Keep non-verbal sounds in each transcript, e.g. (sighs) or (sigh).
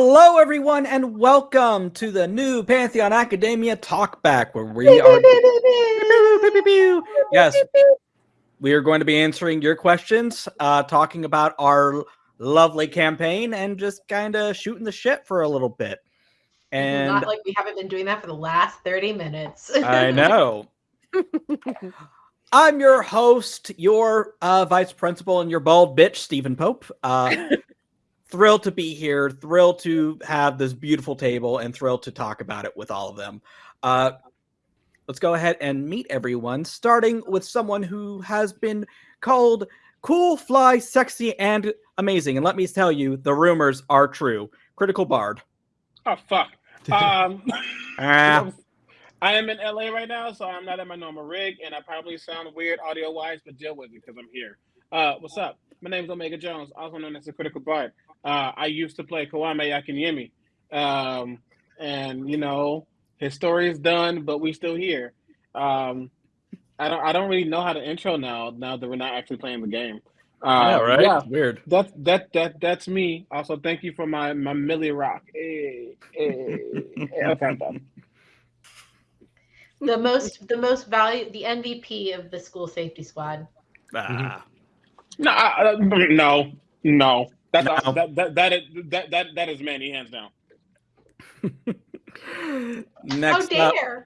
Hello, everyone, and welcome to the new Pantheon Academia Talkback, where we are. yes, we are going to be answering your questions, uh, talking about our lovely campaign, and just kind of shooting the shit for a little bit. And not like we haven't been doing that for the last 30 minutes. I know. (laughs) I'm your host, your uh, vice principal, and your bald bitch, Stephen Pope. Uh, thrilled to be here, thrilled to have this beautiful table, and thrilled to talk about it with all of them. Uh, let's go ahead and meet everyone, starting with someone who has been called cool, fly, sexy, and amazing. And let me tell you, the rumors are true. Critical Bard. Oh fuck. (laughs) Um, (laughs) ah. I am in LA right now, so I'm not in my normal rig, and I probably sound weird audio wise, but deal with it because I'm here. Uh, what's up? My name is Omega Jones, also known as the Critical Bard. Uh, I used to play Kwame Akinyemi. Um, and you know, his story is done, but we still here. Um, I don't I don't really know how to intro now, now that we're not actually playing the game. Uh, yeah, right. Yeah, weird. That's that that that's me. Also, thank you for my my Millie Rock. Hey, hey, okay, the most the most value the MVP of the school safety squad. Ah. No, uh, no, no. That's no. that, that that is that that that is Manny hands down. (laughs) Next How dare! Up,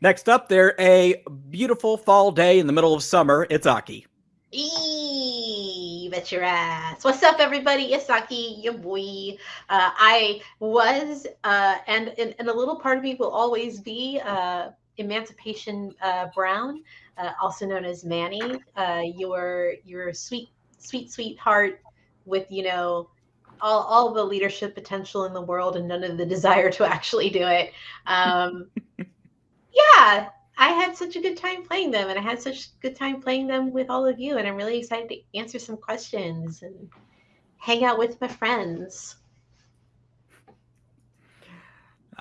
next up, there a beautiful fall day in the middle of summer. It's Aki. Eee, bet your ass. What's up, everybody? It's Aki, your boy. Uh, I was, uh, and, and, and a little part of me will always be uh, Emancipation uh, Brown, uh, also known as Manny. Uh, your your sweet sweet sweetheart with you know all, all the leadership potential in the world and none of the desire to actually do it. Um, (laughs) yeah, I had such a good time playing them, and I had such a good time playing them with all of you. And I'm really excited to answer some questions and hang out with my friends.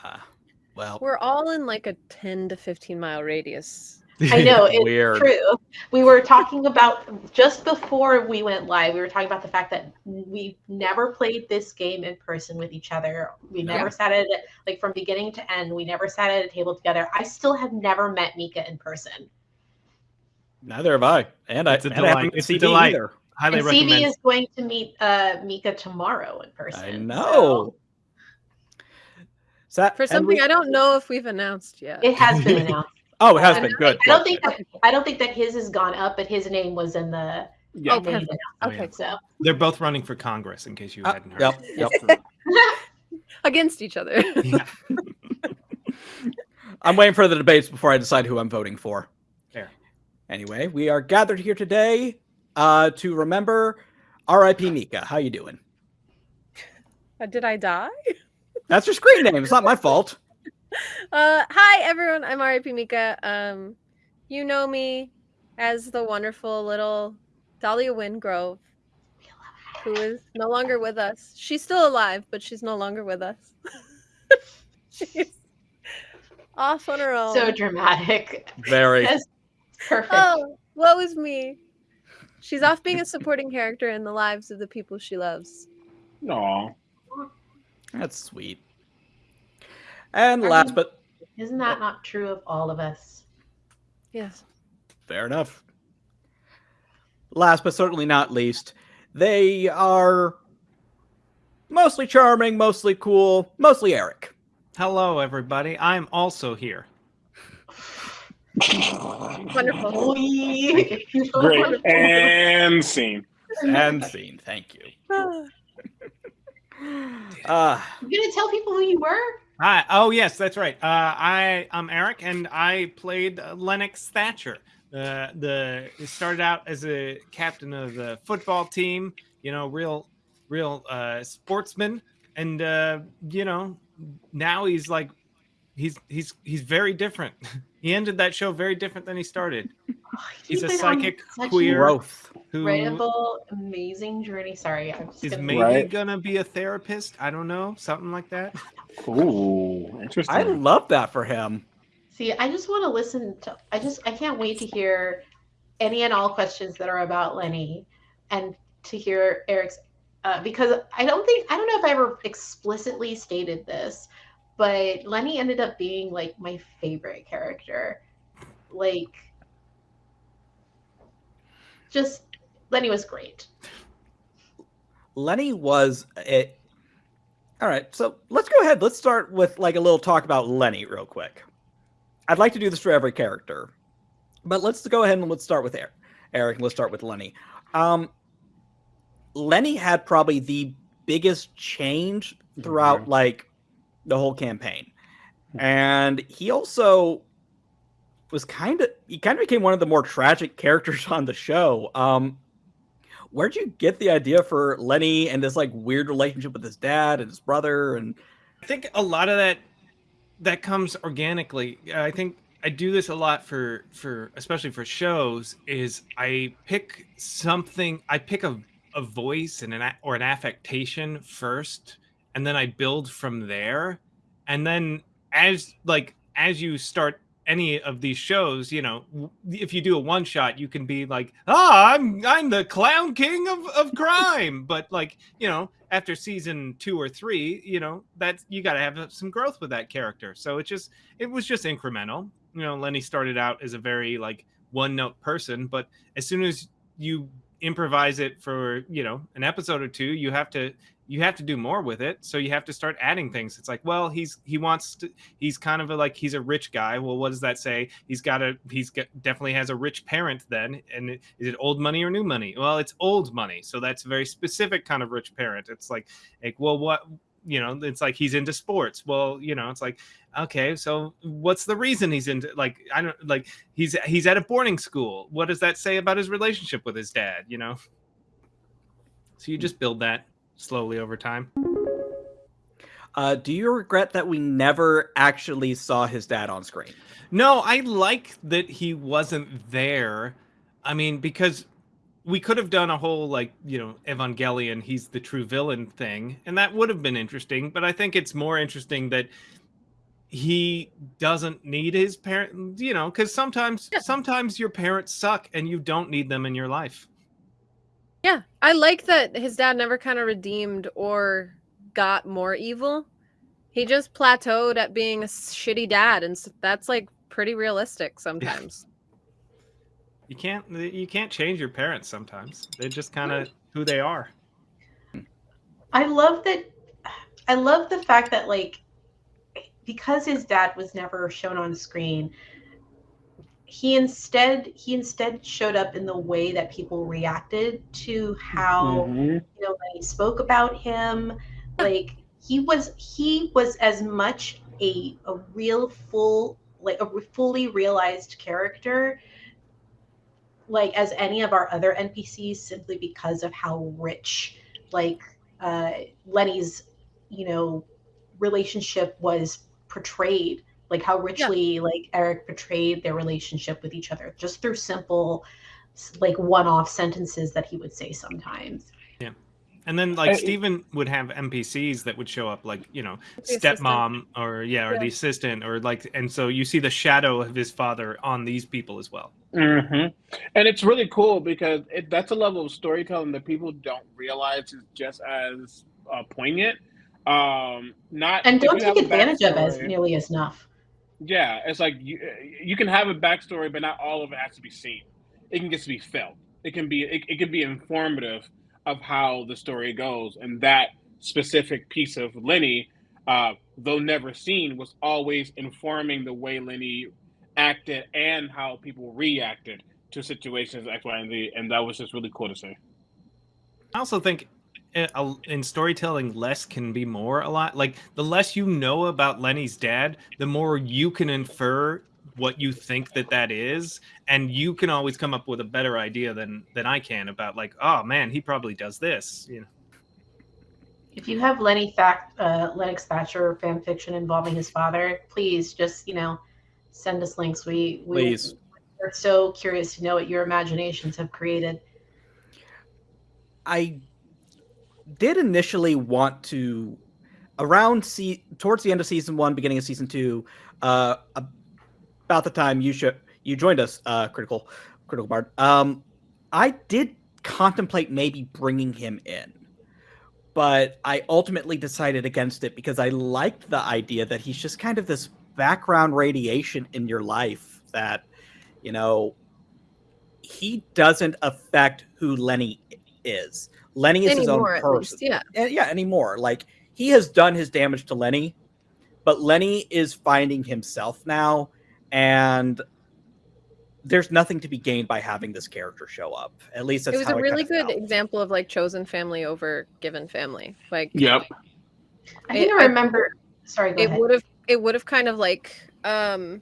Uh, well, we're all in like a 10 to 15 mile radius I (laughs) know it's Weird. true. We were talking about just before we went live. We were talking about the fact that we never played this game in person with each other. We never yeah. sat at like from beginning to end. We never sat at a table together. I still have never met Mika in person. Neither have I. And I it's I, a delight. It's a delight. Either. Highly and recommend. CD is going to meet uh, Mika tomorrow in person. I know. So. For something we, I don't know if we've announced yet. It has been (laughs) announced. Oh, it has been good. I don't think that, I don't think that his has gone up, but his name was in the. Yeah. Oh, perfect. Okay, oh, yeah. so they're both running for Congress. In case you uh, hadn't heard. Yep. (laughs) Yep. (laughs) Against each other. Yeah. (laughs) I'm waiting for the debates before I decide who I'm voting for. There. Anyway, we are gathered here today uh, to remember R.I.P. Mika. How you doing? Uh, did I die? That's your screen name. It's not my fault. (laughs) Uh, hi everyone, I'm RIP Mika. Um, you know me as the wonderful little Dahlia Wingrove, who is no longer with us. She's still alive, but she's no longer with us. (laughs) she's off on her own. So dramatic. Very. Yes. Perfect. Oh, woe is me. She's off being a supporting character in the lives of the people she loves. No. That's sweet. And I last mean, but isn't that not true of all of us? Yes. Fair enough. Last but certainly not least, they are mostly charming, mostly cool, mostly Eric. Hello, everybody. I'm also here. Wonderful. Great. And scene. And scene. Thank you. uh, you gonna tell people who you were? Hi. Oh, yes, that's right. Uh, I I'm Eric, and I played Lennox Thatcher. Uh, the started out as a captain of the football team. You know, real, real uh, sportsman, and uh, you know, now he's like, he's he's he's very different. (laughs) he ended that show very different than he started. (laughs) Oh, he's, he's a psychic queer growth. incredible, amazing journey. Sorry, I'm is maybe right. gonna be a therapist. I don't know, something like that. (laughs) Ooh, interesting. I love that for him. See, I just want to listen to. I just I can't wait to hear any and all questions that are about Lenny, and to hear Eric's uh, because I don't think I don't know if I ever explicitly stated this, but Lenny ended up being like my favorite character. Like, just Lenny was great. Lenny was a. All right, so let's go ahead. Let's start with like a little talk about Lenny real quick. I'd like to do this for every character, but let's go ahead and let's start with Eric. Eric, let's start with Lenny. Um, Lenny had probably the biggest change throughout mm-hmm. like the whole campaign. And he also was kind of he kind of became one of the more tragic characters (laughs) on the show. Um where'd you get the idea for Lenny and this like weird relationship with his dad and his brother and I think a lot of that that comes organically. I think I do this a lot for for especially for shows is I pick something I pick a a voice and an or an affectation first and then I build from there and then as like as you start any of these shows, you know, if you do a one shot, you can be like, "Ah, oh, I'm I'm the clown king of of (laughs) crime." but like, you know, after season 2 or 3, you know, that you got to have some growth with that character. So it just it was just incremental. You know, Lenny started out as a very like one note person, but as soon as you improvise it for, you know, an episode or two, you have to you have to do more with it so you have to start adding things. It's like well he's he wants to he's kind of a, like he's a rich guy. Well what does that say? He's got a he's got, definitely has a rich parent then and is it old money or new money? Well it's old money so that's a very specific kind of rich parent. It's like like well what you know it's like he's into sports. Well you know it's like okay so what's the reason he's into like i don't like he's he's at a boarding school. What does that say about his relationship with his dad you know? So you hmm. just build that slowly over time. Uh, do you regret that we never actually saw his dad on screen? No, I like that he wasn't there. I mean, because we could have done a whole like you know Evangelion, he's the true villain thing, and that would have been interesting. But I think it's more interesting that he doesn't need his parent, you know, because sometimes yeah. sometimes your parents suck and you don't need them in your life. Yeah, I like that his dad never kind of redeemed or got more evil. He just plateaued at being a shitty dad, and that's like pretty realistic sometimes. you can't you can't change your parents sometimes. They're just hmm. kind of who they are. I love that. I love the fact that like because his dad was never shown on screen he instead he instead showed up in the way that people reacted to how mm-hmm. you know when he spoke about him like he was he was as much a a real full like a fully realized character like as any of our other npcs simply because of how rich like uh lenny's you know relationship was portrayed like how richly yeah. like Eric portrayed their relationship with each other just through simple like one-off sentences that he would say sometimes. Yeah. And then like I, Steven would have NPCs that would show up like, you know, stepmom or yeah, or yeah. the assistant or like and so you see the shadow of his father on these people as well. Mm-hmm. And it's really cool because it, that's a level of storytelling that people don't realize is just as uh, poignant. Um, not and don't take advantage of as nearly as enough. Yeah, it's like you you can have a backstory, but not all of it has to be seen. It can just be felt. It can be it, it can be informative of how the story goes, and that specific piece of Lenny, uh, though never seen, was always informing the way Lenny acted and how people reacted to situations X, Y, and Z, and that was just really cool to see. I also think in storytelling less can be more a lot. Like the less you know about lenny's dad the more you can infer what you think that that is and you can always come up with a better idea than than i can about like oh man he probably does this you know? If you have lenny fact uh, lennox thatcher fan fiction involving his father please just you know send us links. We, we please. we're so curious to know what your imaginations have created. I did initially want to around see towards the end of season one, beginning of season two, uh, about the time you should you joined us, uh, critical critical bard. Um, I did contemplate maybe bringing him in, but I ultimately decided against it because I liked the idea that he's just kind of this background radiation in your life that, you know, he doesn't affect who Lenny is. Lenny is anymore, his own person. Least, yeah. And, yeah, anymore. Like he has done his damage to Lenny, but Lenny is finding himself now and there's nothing to be gained by having this character show up. At least it was a really good felt. example of like chosen family over given family. Like, yep. I think I, I remember. Sorry, it would have. It would have kind of like. um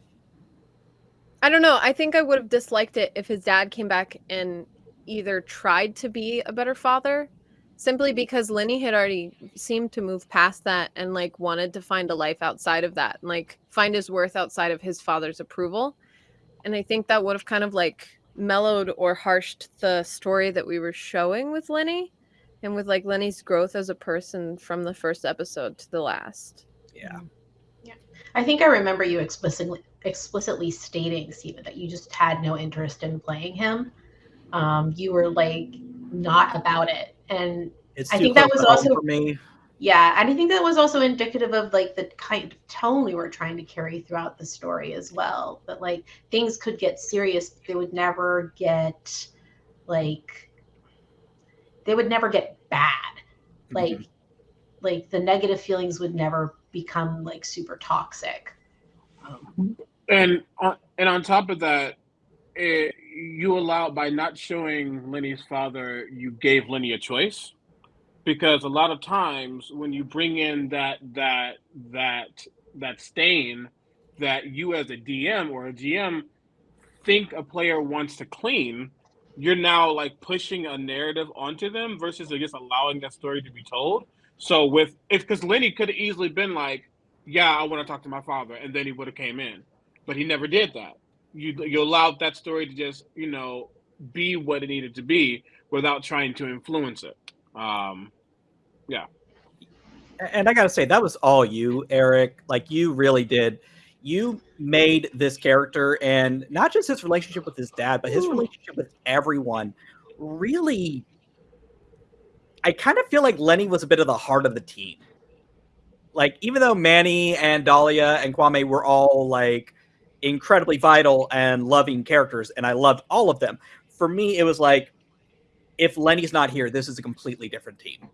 I don't know. I think I would have disliked it if his dad came back and either tried to be a better father, simply mm-hmm. because Lenny had already seemed to move past that and like wanted to find a life outside of that, and like find his worth outside of his father's approval and I think that would have kind of like mellowed or harshed the story that we were showing with Lenny and with like Lenny's growth as a person from the first episode to the last. Yeah. Mm-hmm. Yeah. I think I remember you explicitly explicitly stating, Stephen, that you just had no interest in playing him. Um, you were like not about it. And it's I think that was also for me. Yeah, and I think that was also indicative of like the kind of tone we were trying to carry throughout the story as well. That like things could get serious, they would never get like they would never get bad. Mm-hmm. Like mm-hmm. like the negative feelings would never become like super toxic. Um, and on, and on top of that, it, you allowed by not showing Lenny's father, you gave Lenny a choice because a lot of times when you bring in that that that that stain that you as a DM or a GM think a player wants to clean, you're now like pushing a narrative onto them versus just allowing that story to be told. So with if because Lenny could have easily been like, yeah, I want to talk to my father, and then he would have came in, but he never did that. You you allowed that story to just you know be what it needed to be without trying to influence it. Um, yeah. And I got to say, that was all you, Eric. Like, you really did. You made this character and not just his relationship with his dad, but his Ooh. relationship with everyone really. I kind of feel like Lenny was a bit of the heart of the team. Like, even though Manny and Dahlia and Kwame were all like incredibly vital and loving characters, and I loved all of them, for me, it was like, if Lenny's not here, this is a completely different team.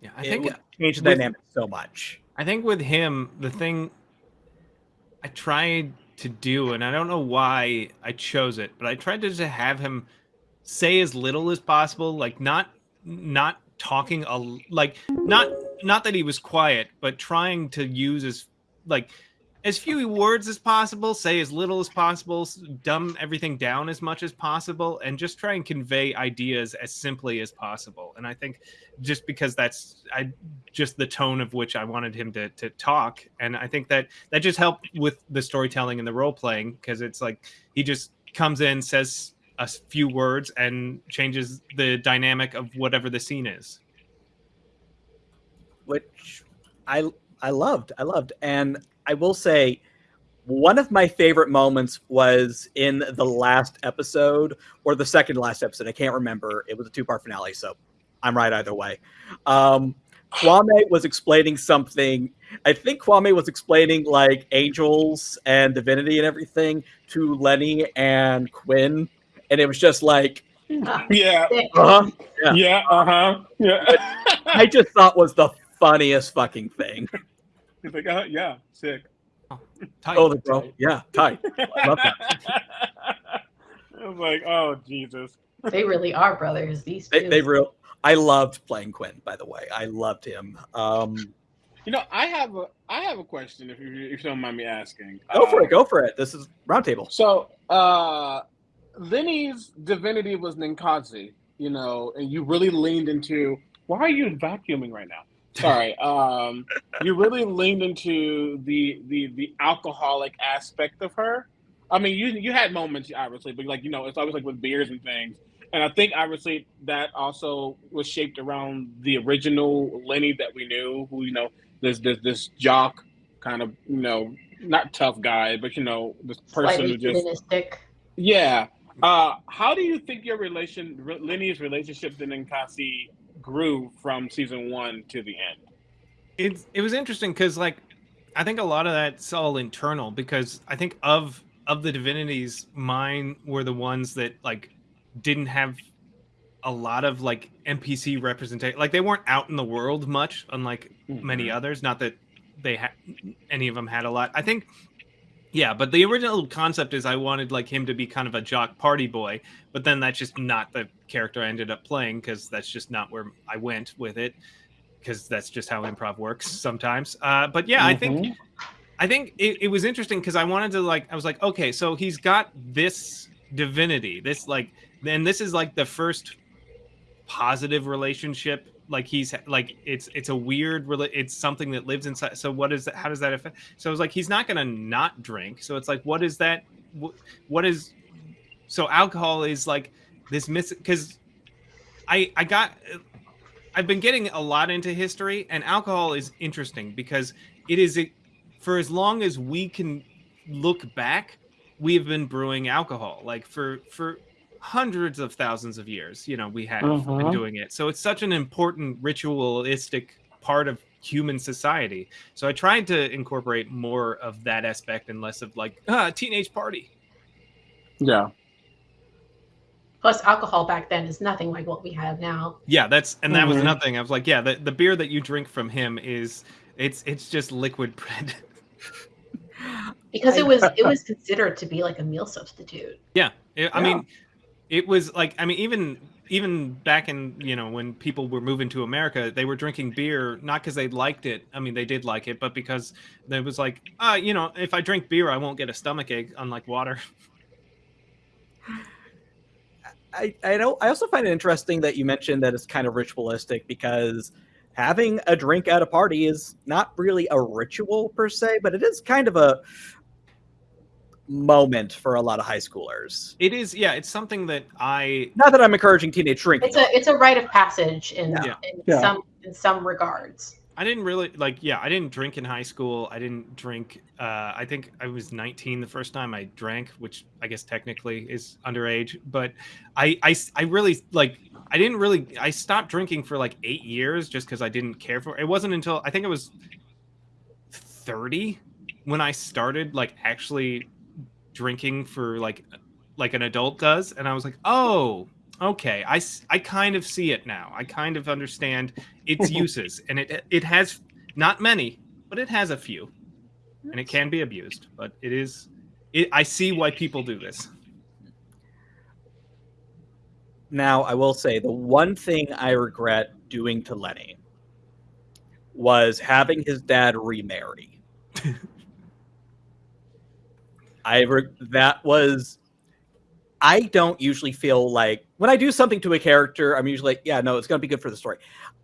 Yeah, I think it changed the dynamic so much. I think with him, the thing I tried to do, and I don't know why I chose it, but I tried to just have him say as little as possible, like not not talking a like not not that he was quiet, but trying to use as like as few words as possible, say as little as possible, dumb everything down as much as possible, and just try and convey ideas as simply as possible. And I think just because that's I just the tone of which I wanted him to to talk, and I think that that just helped with the storytelling and the role playing because it's like he just comes in, says a few words, and changes the dynamic of whatever the scene is. Which I I loved, I loved, and I will say one of my favorite moments was in the last episode or the second last episode. I can't remember. It was a two part finale, so I'm right either way. Um, Kwame was explaining something. I think Kwame was explaining like angels and divinity and everything to Lenny and Quinn, and it was just like, (laughs) yeah, uh-huh, yeah, yeah, uh huh, yeah. I just thought was the funniest fucking thing. (laughs) He's like, uh, yeah, sick. Oh, (laughs) tight. Oh, the bro. Yeah, tight. I love that. (laughs) I was like, oh, Jesus. They really are brothers. These they, they real. I loved playing Quinn. By the way, I loved him. Um, you know, I have a I have a question. If you if you don't mind me asking, go for uh, it. Go for it. This is roundtable. So, uh, Lenny's divinity was Ninkasi. You know, and you really leaned into. Why are you vacuuming right now? Sorry. Um, you really leaned into the the the alcoholic aspect of her. I mean, you you had moments, obviously, but like you know, it's always like with beers and things. And I think obviously that also was shaped around the original Lenny that we knew, who you know, this this this jock kind of you know not tough guy, but you know this person Slightly who just yeah. Uh, how do you think your relation, Lenny's relationship to Ninkasi grew from season one to the end. It it was interesting because like I think a lot of that's all internal because I think of of the divinities, mine were the ones that like didn't have a lot of like NPC representation. Like they weren't out in the world much, unlike mm-hmm. many others. Not that they had any of them had a lot. I think, yeah. But the original concept is I wanted like him to be kind of a jock party boy, but then that's just not the character I ended up playing because that's just not where I went with it. Because that's just how improv works sometimes. Uh, but yeah, mm-hmm. I think mm-hmm. I think it, it was interesting because I wanted to like I was like, okay, so he's got this divinity, this like, and this is like the first positive relationship like he's like it's it's a weird it's something that lives inside so what is that how does that affect so it's like he's not gonna not drink so it's like what is that what is so alcohol is like this miss because i i got i've been getting a lot into history and alcohol is interesting because it is a, for as long as we can look back we have been brewing alcohol like for for hundreds of thousands of years you know we have uh-huh. been doing it. So it's such an important ritualistic part of human society. So i tried to incorporate more of that aspect and less of like ah teenage party. Yeah. Plus alcohol back then is nothing like what we have now. Yeah that's and that mm-hmm. was nothing. I was like yeah the, the beer that you drink from him is it's it's just liquid bread. (laughs) Because it was it (laughs) was considered to be like a meal substitute. Yeah. It, i mean it was like I mean even even back in you know when people were moving to America, they were drinking beer not because they liked it. I mean, they did like it, but because there was like, uh, you know, if I drink beer, I won't get a stomach ache, unlike water. (laughs) I I know. I also find it interesting that you mentioned that it's kind of ritualistic because having a drink at a party is not really a ritual per se, but it is kind of a moment for a lot of high schoolers. It is, yeah. It's something that I not that I'm encouraging teenage drinking. It's a it's a rite of passage in, yeah. in yeah. some in some regards. I didn't really like, yeah. I didn't drink in high school. I didn't drink. Uh, I think I was 19 the first time I drank, which I guess technically is underage. But I, I, I really like. I didn't really. I stopped drinking for like eight years just because I didn't care for. It wasn't until I think it was 30 when I started like actually drinking for like like an adult does and i was like oh okay i i kind of see it now. I kind of understand its (laughs) uses and it it has not many but it has a few and it can be abused but it is it, i see why people do this. Now i will say the one thing i regret doing to lenny was having his dad remarry (laughs) I re- that was I don't usually feel like when I do something to a character, I'm usually like, yeah, no, it's going to be good for the story.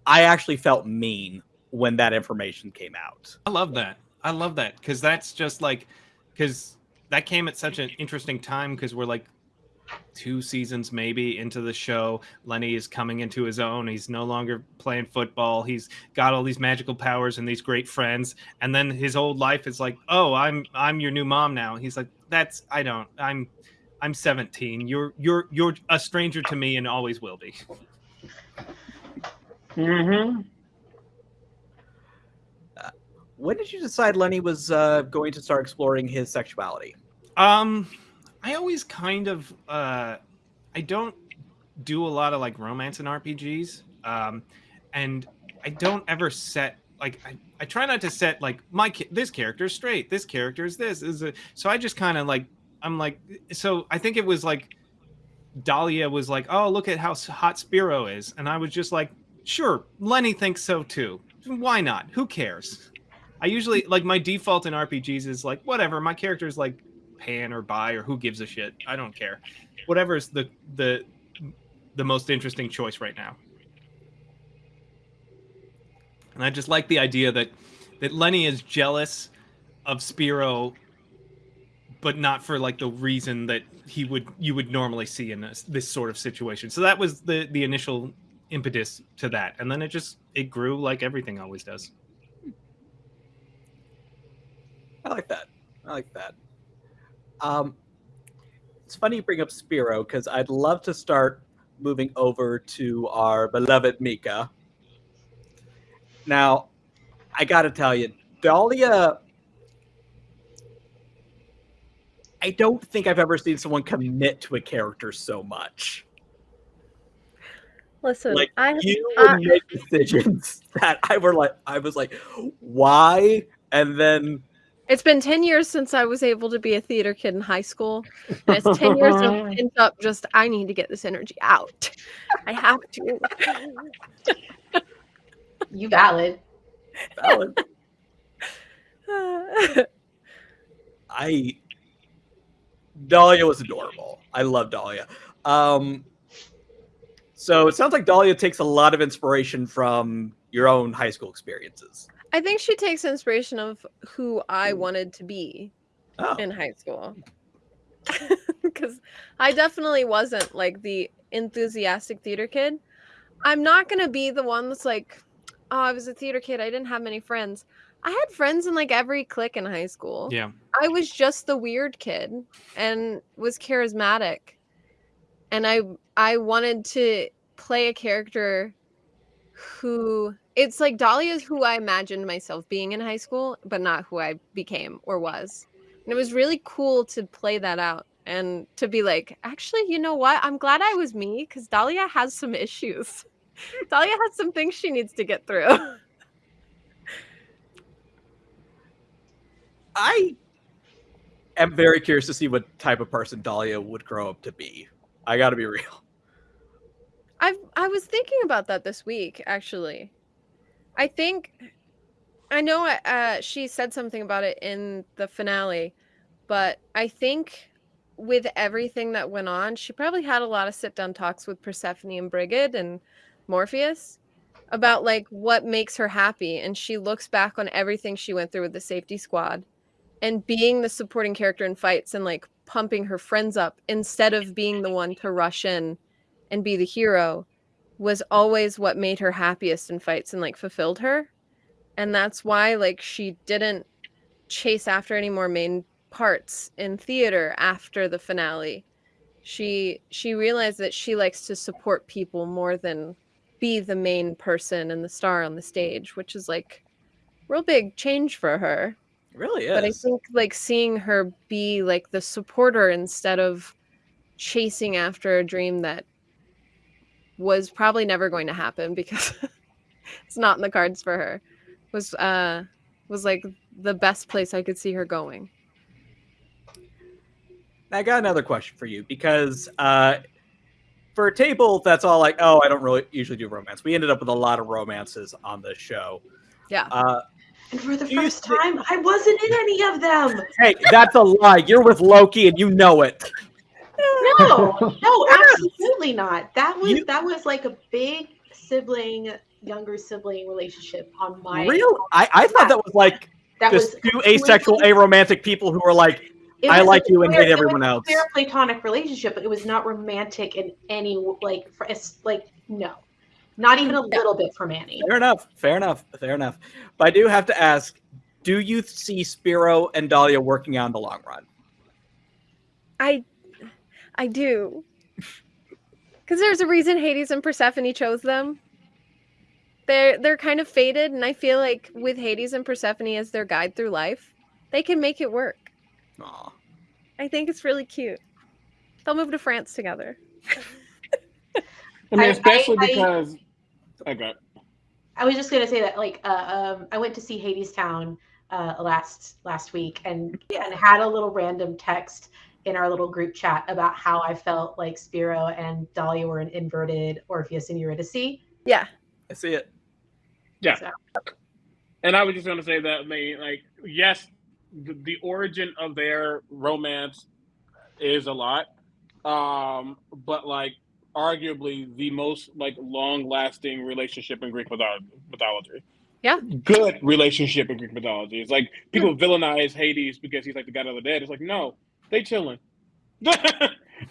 I actually felt mean when that information came out. I love that. I love that because that's just like because that came at such an interesting time because we're like two seasons maybe into the show. Lenny is coming into his own. He's no longer playing football. He's got all these magical powers and these great friends. And then his old life is like, oh, I'm I'm your new mom now. He's like, that's I don't. I'm I'm 17. You're you're you're a stranger to me and always will be. Mm-hmm. Uh, when did you decide Lenny was uh, going to start exploring his sexuality? Um I always kind of uh, I don't do a lot of like romance in RPGs, um, and I don't ever set like I, I try not to set like my this character straight, this character is this is a, so I just kind of like I'm like so I think it was like Dahlia was like, oh look at how hot Spiro is, and I was just like, sure, Lenny thinks so too. Why not? Who cares? I usually like my default in RPGs is like whatever. My character is like pan or bi or who gives a shit. I don't care. Whatever is the the the most interesting choice right now. And I just like the idea that that Lenny is jealous of Spiro, but not for like the reason that he would you would normally see in this, this sort of situation. So that was the the initial impetus to that, and then it just it grew like everything always does. I like that. I like that. Um, it's funny you bring up Spiro because I'd love to start moving over to our beloved Mika. Now, I got to tell you, Dahlia. I don't think I've ever seen someone commit to a character so much. Listen, Like I you would make decisions (laughs) that I were like, I was like, why? And then it's been 10 years since I was able to be a theater kid in high school. And it's 10 years of (laughs) pent up just I need to get this energy out. I have to. (laughs) You valid. valid. (laughs) I Dahlia was adorable. I love Dahlia. Um, so it sounds like Dahlia takes a lot of inspiration from your own high school experiences. I think she takes inspiration of who I mm. wanted to be Oh, in high school. (laughs) Because I definitely wasn't like the enthusiastic theater kid. I'm not going to be the one that's like, oh, I was a theater kid. I didn't have many friends. I had friends in like every clique in high school. Yeah. I was just the weird kid and was charismatic. And I I wanted to play a character who it's like Dahlia is who I imagined myself being in high school, but not who I became or was. And it was really cool to play that out and to be like, actually, you know what? I'm glad I was me because Dahlia has some issues. (laughs) Dahlia has some things she needs to get through. I am very curious to see what type of person Dahlia would grow up to be. I got to be real. I've I was thinking about that this week actually. I think I know uh, she said something about it in the finale, but I think with everything that went on, she probably had a lot of sit down talks with Persephone and Brigid and Morpheus about like what makes her happy and she looks back on everything she went through with the safety squad and being the supporting character in fights and like pumping her friends up instead of being the one to rush in and be the hero was always what made her happiest in fights and like fulfilled her. And that's why like she didn't chase after any more main parts in theater after the finale. She she realized that she likes to support people more than be the main person and the star on the stage which is like real big change for her. It really is. but I think like seeing her be like the supporter instead of chasing after a dream that was probably never going to happen because (laughs) it's not in the cards for her was uh was like the best place I could see her going. I got another question for you because uh, for a table that's all like, oh, I don't really usually do romance. We ended up with a lot of romances on this show. Yeah. Uh, And for the first thi- time, I wasn't in any of them. hey, that's a lie. You're with Loki and you know it. No, no, (laughs) absolutely not. That was You- that was like a big sibling, younger sibling relationship on my. Real? I, I thought that was like That just was two asexual, completely- aromantic people who were like, it I like a you and clear- hate it was everyone a else. Clear platonic relationship, but it was not romantic in any like. For, it's like no, not even a little bit for Manny. fair enough, fair enough, fair enough. But I do have to ask, do you see Spiro and Dahlia working out in the long run? I I do. Cuz there's a reason Hades and Persephone chose them. They're they're kind of faded and I feel like with Hades and Persephone as their guide through life, they can make it work. Aw. I think it's really cute. They'll move to France together. I mean, especially I- I- because. Okay. I was just gonna say that like uh, um, I went to see Hadestown uh, last last week and and had a little random text in our little group chat about how I felt like Spiro and Dahlia were an inverted Orpheus and Eurydice. Yeah. I see it. Yeah. And I was just going to say that, I mean, like, yes, the, the origin of their romance is a lot, um, but like, arguably the most like long-lasting relationship in Greek mythology. Yeah. good relationship in Greek mythology. It's like people villainize Hades because he's like the god of the dead. It's like no, they chilling. (laughs) they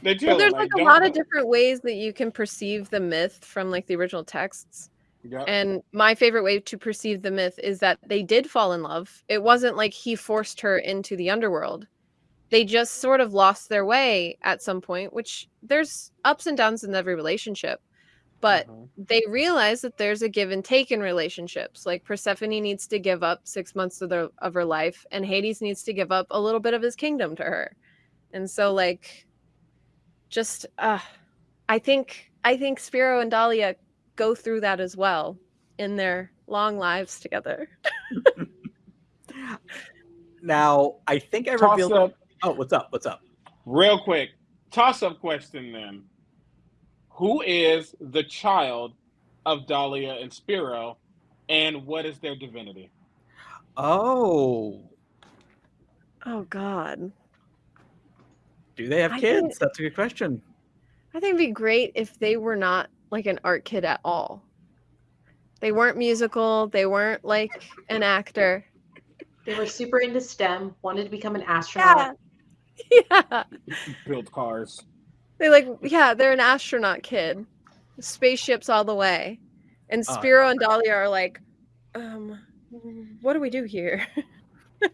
Well, chilling. there's like a don't- lot of different ways that you can perceive the myth from like the original texts. Yeah. And my favorite way to perceive the myth is that they did fall in love. It wasn't like he forced her into the underworld. they just sort of lost their way at some point, which there's ups and downs in every relationship. But Mhm. they realize that there's a give and take in relationships. Like Persephone needs to give up six months of their of her life, and Hades needs to give up a little bit of his kingdom to her. And so, like, just uh, I think I think Spiro and Dahlia go through that as well in their long lives together. (laughs) Now, I think I Toss revealed. up, Oh, what's up? What's up? real quick. Toss up question then. Who is the child of Dahlia and Spiro, and what is their divinity? Oh, Oh God. Do they have I kids? think- That's a good question. I think it'd be great if they were not like an art kid at all. They weren't musical. They weren't like an actor. They were super into STEM, wanted to become an astronaut. Yeah. (laughs) Build cars. They like, yeah, they're an astronaut kid. Spaceships all the way. And Oh, Spiro and Dahlia are like, um, what do we do here? (laughs)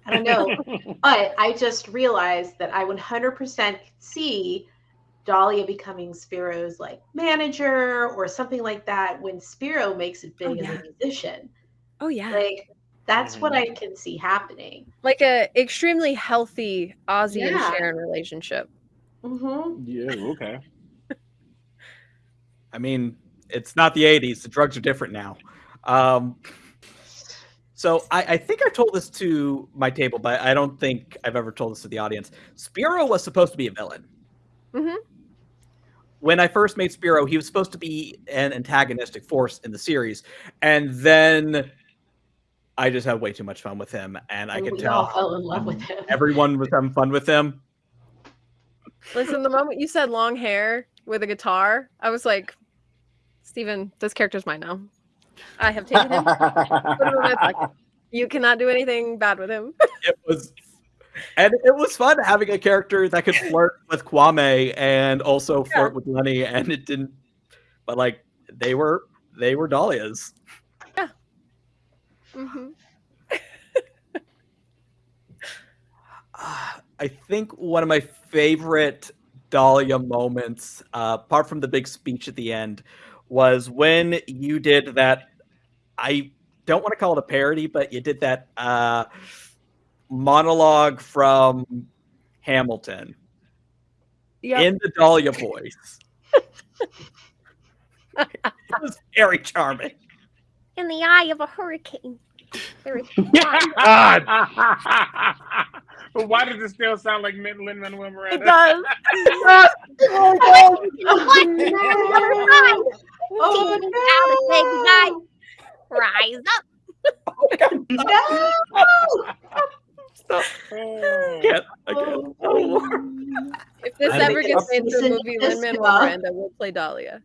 I don't know. But I just realized that I 100% see Dahlia becoming Spiro's like manager or something like that when Spiro makes it big Oh, as yeah. a musician. Oh yeah. Like that's what I can see happening. Like a extremely healthy Ozzy and Sharon relationship. Mm-hmm. Yeah, okay. (laughs) I mean, it's not the 80s. The drugs are different now. Um, so I, I think I told this to my table, but I don't think I've ever told this to the audience. Spiro was supposed to be a villain. Mhm. When I first made Spiro, he was supposed to be an antagonistic force in the series, and then I just had way too much fun with him, and I And could we all tell fell in love with him. (laughs) everyone was having fun with him. Listen, the moment you said long hair with a guitar, I was like, Steven, this character's mine now. I have taken him. (laughs) Put him in my pocket. You cannot do anything bad with him. (laughs) it was and it was fun having a character that could flirt with Kwame and also Yeah. flirt with Lenny and it didn't but like they were they were Dahlias. hmm Ah, (sighs) I think one of my favorite Dahlia moments, uh, apart from the big speech at the end, was when you did that. I don't want to call it a parody, but you did that uh, monologue from Hamilton Yeah. in the Dahlia voice. (laughs) it was very charming. In the eye of a hurricane. There is (laughs) God. (laughs) but why does it still sound like Lin Manuel Miranda? It does. Oh, no. Rise up. No. Oh. Can't- I can't- If this I ever gets made into a movie, this Lin Manuel Miranda will play Dahlia.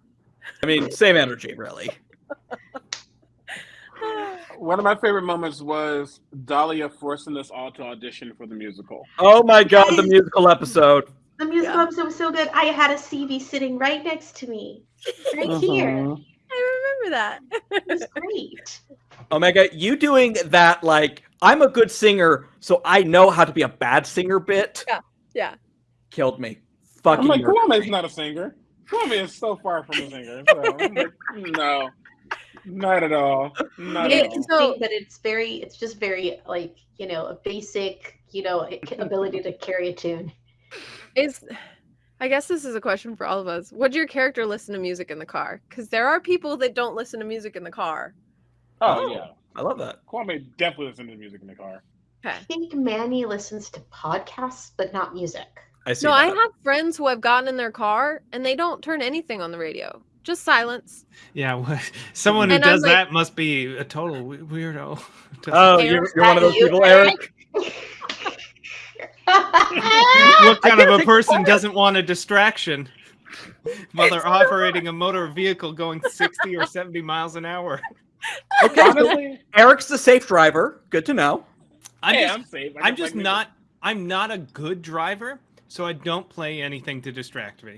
I mean, same energy, really. (laughs) One of my favorite moments was Dahlia forcing us all to audition for the musical. Oh my god, the musical episode. The musical Yeah. episode was so good. I had a CV sitting right next to me, right here. Mhm. I remember that. It was great. Omega, you doing that like I'm a good singer, so I know how to be a bad singer bit yeah. Yeah. Killed me. I'm Fucking like, murdered Kwame's not a singer. Kwame is so far from a singer. So like, no, not at all. Not Yeah, at all. so- great, but it's very, it's just very like you know a basic, you know, ability to carry a tune. Is I guess this is a question for all of us. Would your character listen to music in the car? Because there are people that don't listen to music in the car. Oh, Oh. yeah, I love that. Kwame definitely listens to music in the car. Okay. I think Manny listens to podcasts, but not music. I see. No, I have friends who have gotten in their car and they don't turn anything on the radio. Just silence. Yeah, (laughs) someone who And does like- that must be a total weirdo. (laughs) Oh, Eric, you're, you're one of those you, people, Eric? Eric. what (laughs) kind of a person doesn't want a distraction while they're operating a motor vehicle going 60 or 70 miles an hour? Okay, Honestly, Eric's the safe driver. Good to know. I'm hey, just, I'm safe. I I'm just plug not. I'm not a good driver, so I don't play anything to distract me.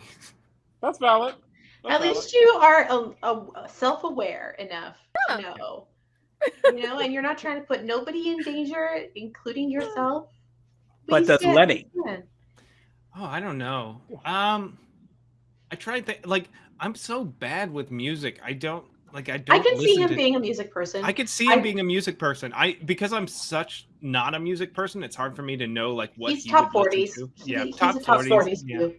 That's valid. That's At valid. least you are a, a self-aware enough Yeah. to know, (laughs) you know, and you're not trying to put nobody in danger, including yourself. But you that's stand- Lenny. stand. Oh, I don't know. Um, I tried to like. I'm so bad with music. I don't like. I don't. I can see him to- being a music person. I could see him I- being a music person. I because I'm such not a music person. It's hard for me to know like what he's he top would forties. to. He, Yeah, he's top a top 40s, forties yeah. too.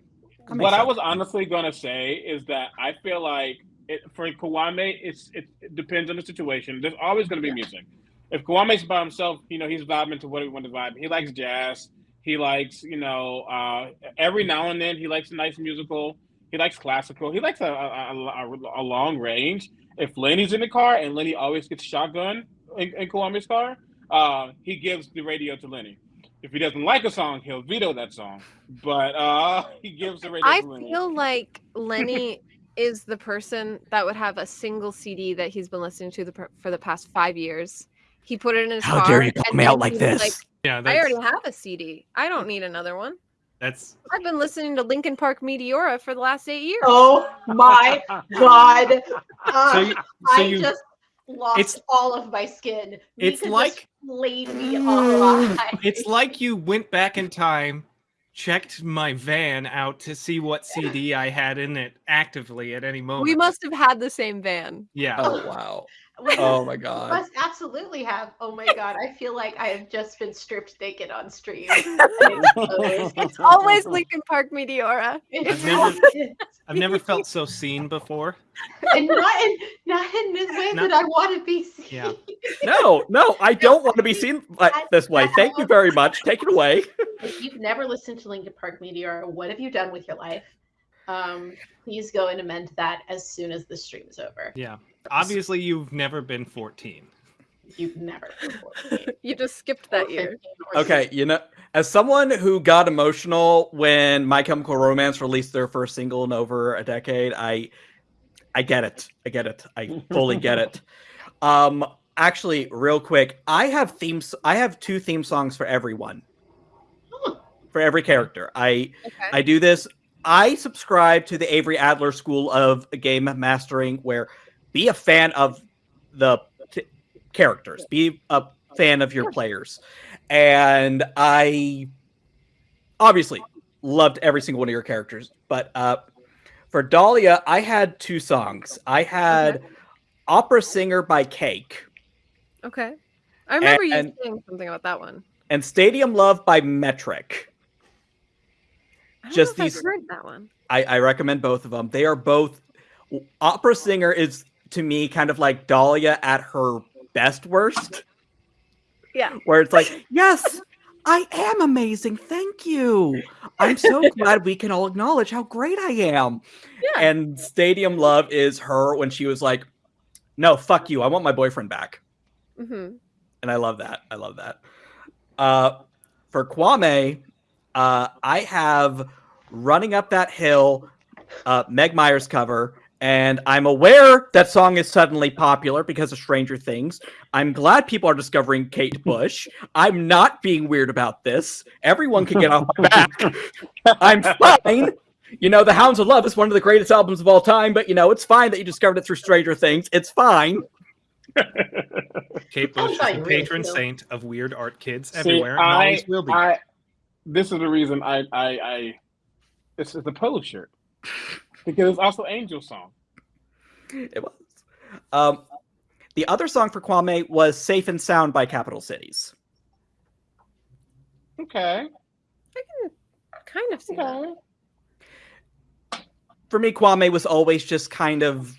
What I was honestly gonna say is that I feel like it, for Kwame, it's it, it depends on the situation. There's always gonna be music. If Kwame's by himself, you know he's vibing to what he wants to vibe. He likes jazz. He likes, you know, uh, every now and then he likes a nice musical. He likes classical. He likes a, a, a, a long range. If Lenny's in the car and Lenny always gets shotgun in, in Kwame's car, uh, he gives the radio to Lenny. If he doesn't like a song, he'll veto that song. But uh, (laughs) he gives the radio I to Lenny. feel like Lenny (laughs) is the person that would have a single CD that he's been listening to the, for the past five years. He put it in his How car. dare you call me out like he was this? Yeah, I already have a CD. I don't need another one. that's I've been listening to Linkin Park Meteora for the last eight years. Oh my (laughs) god! Uh, so. You, so I you just lost it's- all of my skin. It's like- laid me mm, alive. it's like you went back in time, checked my van out to see what CD I had in it actively at any moment. We must have had the same van. Yeah. Oh, oh wow. We Oh my must- god. must absolutely have. Oh my god! I feel like I have just been stripped naked on stream. (laughs) It's It's (laughs) always Linkin Park Meteora. It's never- I've never felt so seen before. and not in not in this way Not- that I want to be seen. Yeah. No, no, I don't want to be seen (laughs) like this way. Thank you very much. Take it away. If you've never listened to Linkin Park Meteor, what have you done with your life? Um, please go and amend that as soon as the stream is over. Yeah. Obviously, you've never been 14. You've never. been 14 (laughs) You just skipped that year. Okay, you know, as someone who got emotional when My Chemical Romance released their first single in over a decade, I I get it. I get it. I fully get it. (laughs) Um actually, real quick, I have themes I have two theme songs for everyone. Hmm. For every character. I Okay. I do this. I subscribe to the Avery Adler School of Game Mastering, where be a fan of the t- characters, be a fan of your players. And I obviously loved every single one of your characters. But uh, for Dahlia, I had two songs. I had Opera Singer by Cake Okay. I remember you saying something about that one. and Stadium Love by Metric. Just these- I've heard that one. I, I recommend both of them. They are both opera singer is to me kind of like Dahlia at her best worst, Yeah. where it's like, (laughs) yes, I am amazing. Thank you. I'm so glad we can all acknowledge how great I am. Yeah. And Stadium Love is her when she was like, no, fuck you. I want my boyfriend back. Mm-hmm. And I love that. I love that. Uh, for Kwame, uh, I have Running Up That Hill, uh, Meg Myers cover, and I'm aware that song is suddenly popular because of Stranger Things. I'm glad people are discovering Kate Bush. I'm not being weird about this. Everyone can get off my back. (laughs) I'm fine. You know, The Hounds of Love is one of the greatest albums of all time, but you know, it's fine that you discovered it through Stranger Things. It's fine. Kate Bush is the patron cool. saint of weird art kids See, everywhere. and I, always will be. I, this is the reason I, I, I, this is the polo shirt because it's also Angel song. It was. Um, the other song for Kwame was "Safe and Sound" by Capital Cities. Okay. I can kind of see that. For me, Kwame was always just kind of.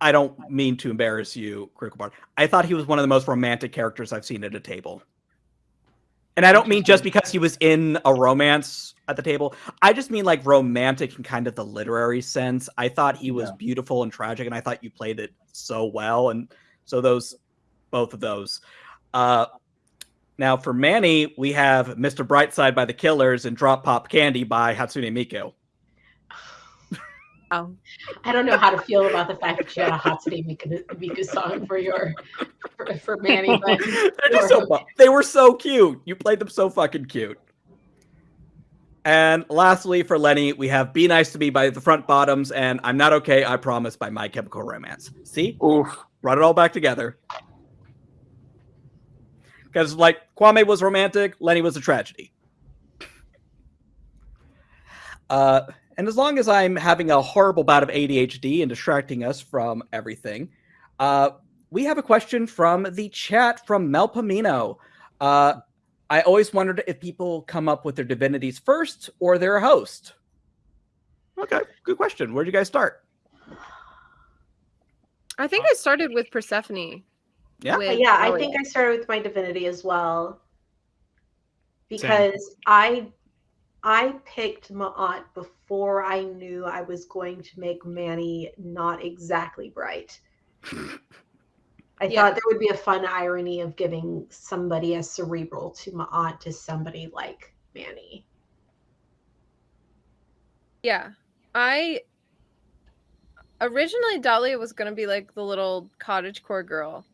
I don't mean to embarrass you, Critical Bard. I thought he was one of the most romantic characters I've seen at a table. And I don't mean just because he was in a romance at the table. I just mean like romantic in kind of the literary sense. I thought he was Yeah. beautiful and tragic, and I thought you played it so well. And so those, both of those. Uh, now for Manny, we have Mr. Brightside by the Killers and Drop Pop Candy by Hatsune Miku. Oh. I don't know how to feel about the fact that you had a Hatsune Miku, Miku song for your for, for Manny, but They're just so fu- they were so cute. You played them so fucking cute. And lastly, for Lenny, we have "Be Nice to Me" by the Front Bottoms and "I'm Not Okay, I Promise" by My Chemical Romance. See, Oof. brought it all back together. because like Kwame was romantic, Lenny was a tragedy. Uh, and as long as I'm having a horrible bout of ADHD and distracting us from everything, uh, we have a question from the chat from Melpomino. Uh, I always wondered if people come up with their divinities first or their host. Okay, good question. Where'd you guys start? I think I started with Persephone. Yeah, with yeah, I think I started with my divinity as well. Because I I picked Ma'at before I knew I was going to make Manny not exactly bright. I Yeah. thought there would be a fun irony of giving somebody as cerebral to Ma'at to somebody like Manny. Yeah. I originally Dahlia was gonna be like the little cottage core girl.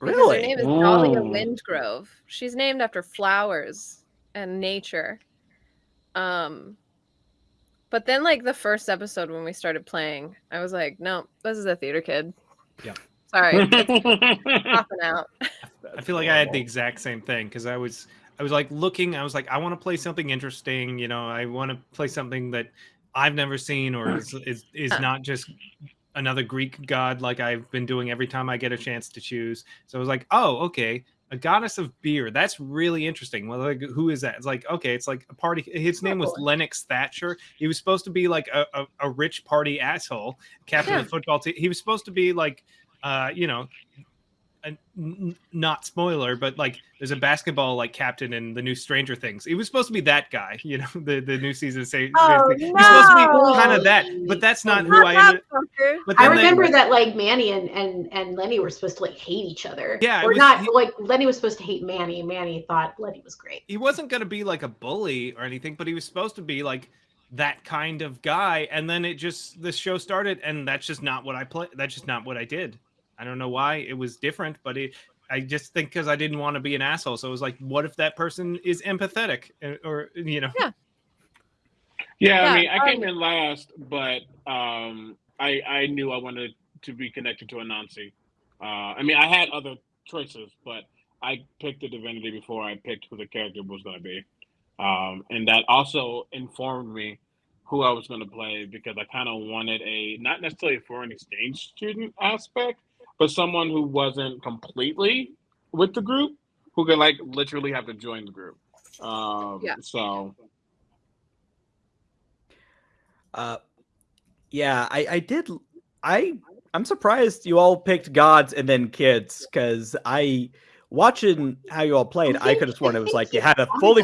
Because her name is Dahlia Mm. Windgrove. She's named after flowers and nature. Um but then like the first episode when we started playing, I was like, no, this is a theater kid. Yeah. Sorry, (laughs) popping out. (laughs) I feel like I had the exact same thing because I was I was like looking. I was like, I want to play something interesting. You know, I want to play something that I've never seen or is is, is Huh. not just another Greek god like I've been doing every time I get a chance to choose. So I was like, oh, okay, a goddess of beer. That's really interesting. Well, like, who is that? It's like, okay, it's like a party. His name was Lennox Thatcher. He was supposed to be like a, a, a rich party asshole, captain of the football team. He was supposed to be like, uh, you know, a, n- not spoiler, but like there's a basketball like captain in the new Stranger Things. He was supposed to be that guy, (laughs) you know, the, the new season. Say, Oh, He's supposed to be kind of that, but that's not who I Not ended. that fucker. But I then they- remember that like Manny and, and and Lenny were supposed to like hate each other. Yeah, it or was- not he- like Lenny was supposed to hate Manny, Manny thought Lenny was great. he wasn't going to be like a bully or anything, but he was supposed to be like that kind of guy. And then it just the show started, and that's just not what I play. That's just not what I did. I don't know why it was different, but it. I just think because I didn't want to be an asshole. So it was like, what if that person is empathetic, Uh, or you know? Yeah. Yeah, Yeah, I mean, I came um, in last, but um, I I knew I wanted to be connected to Anansi. Uh, I mean, I had other choices, but I picked the divinity before I picked who the character was going to be, um, and that also informed me who I was going to play because I kind of wanted a not necessarily a foreign exchange student aspect, but someone who wasn't completely with the group, who could like literally have to join the group. Um, Yeah. So Uh, yeah, I, I did. I I'm surprised you all picked gods and then kids because I watching how you all played. I, think- could have sworn it was like you you had a fully.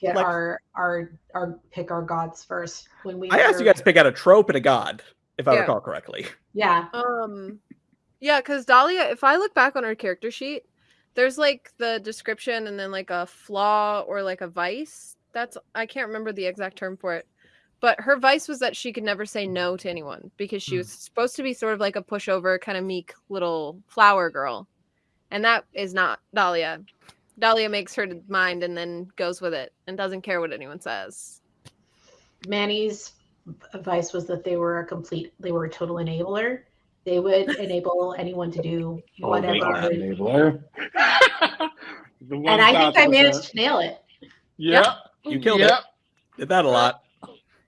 Get like- our our our pick our gods first when we. I asked you guys to pick out a trope and a god, if I recall correctly. Yeah, Um, yeah, because Dahlia, if I look back on her character sheet, there's like the description and then like a flaw or like a vice. That's I can't remember the exact term for it, but her vice was that she could never say no to anyone because she Hmm. was supposed to be sort of like a pushover, kind of meek little flower girl, and that is not Dahlia. Dahlia makes her mind and then goes with it and doesn't care what anyone says. Manny's advice was that they were a complete. They were a total enabler. They would enable anyone to do (laughs) oh, whatever. enabler. (laughs) The and I think I managed to nail it. Yep. You killed yep. it. Did that a lot.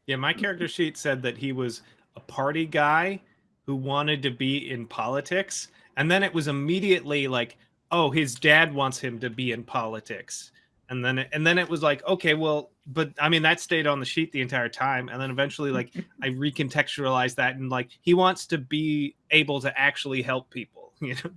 Yeah, my character sheet said that he was a party guy who wanted to be in politics, and then it was immediately like, oh, his dad wants him to be in politics, and then it, and then it was like, okay, well, but I mean that stayed on the sheet the entire time, and then eventually like I (laughs) recontextualized that and like he wants to be able to actually help people, (laughs) you know.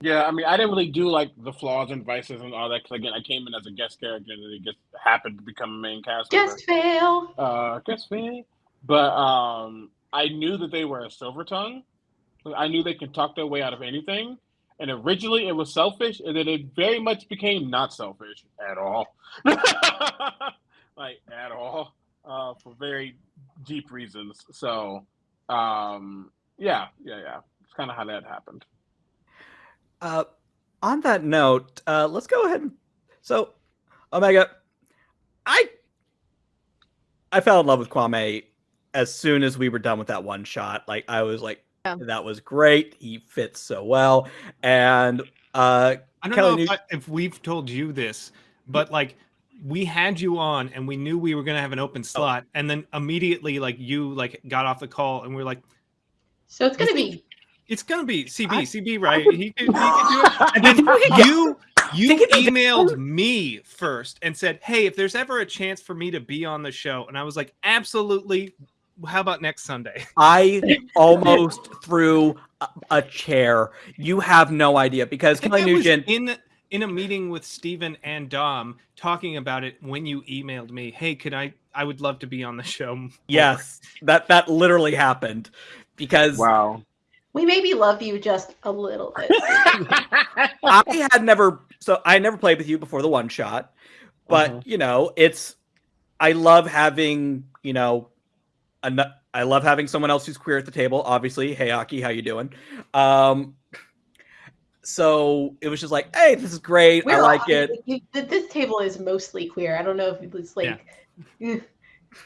Yeah, I mean, I didn't really do like the flaws and vices and all that because again, I came in as a guest character and then it just happened to become a main cast. member. Just fail. uh, guess me. But um, I knew that they were a silver tongue. I knew they could talk their way out of anything. And originally it was selfish, and then it very much became not selfish at all. (laughs) like at all. Uh, for very deep reasons. So um, yeah, yeah, yeah. It's kind of how that happened. Uh, on that note, uh, let's go ahead and so Omega, I I fell in love with Kwame as soon as we were done with that one shot. Like I was like, Yeah. that was great. He fits so well. And Uh, I don't Kelly know New- if, I, if we've told you this, but like we had you on and we knew we were gonna have an Oh. open slot, and then immediately like you like got off the call and we are like, So it's gonna be it's gonna be CB, I- CB, right? He could, he could (laughs) do it. And then (laughs) you you Think it is- emailed me first and said, "Hey, if there's ever a chance for me to be on the show," and I was like, "Absolutely." How about next Sunday? (laughs) I almost threw a, a chair. You have no idea because I think Kelly was Nugent. in in a meeting with Stephen and Dom talking about it when you emailed me, "Hey, could I? I would love to be on the show." more." Yes, that that literally happened because Wow. we maybe love you just a little bit. (laughs) (laughs) I had never so I never played with you before the one shot, but Mhm. you know it's I love having you know an, I love having someone else who's queer at the table. Obviously, hey Aki, how you doing? Um, so it was just like, hey, this is great. I We're like all- it. you- this table is mostly queer. I don't know if it's like.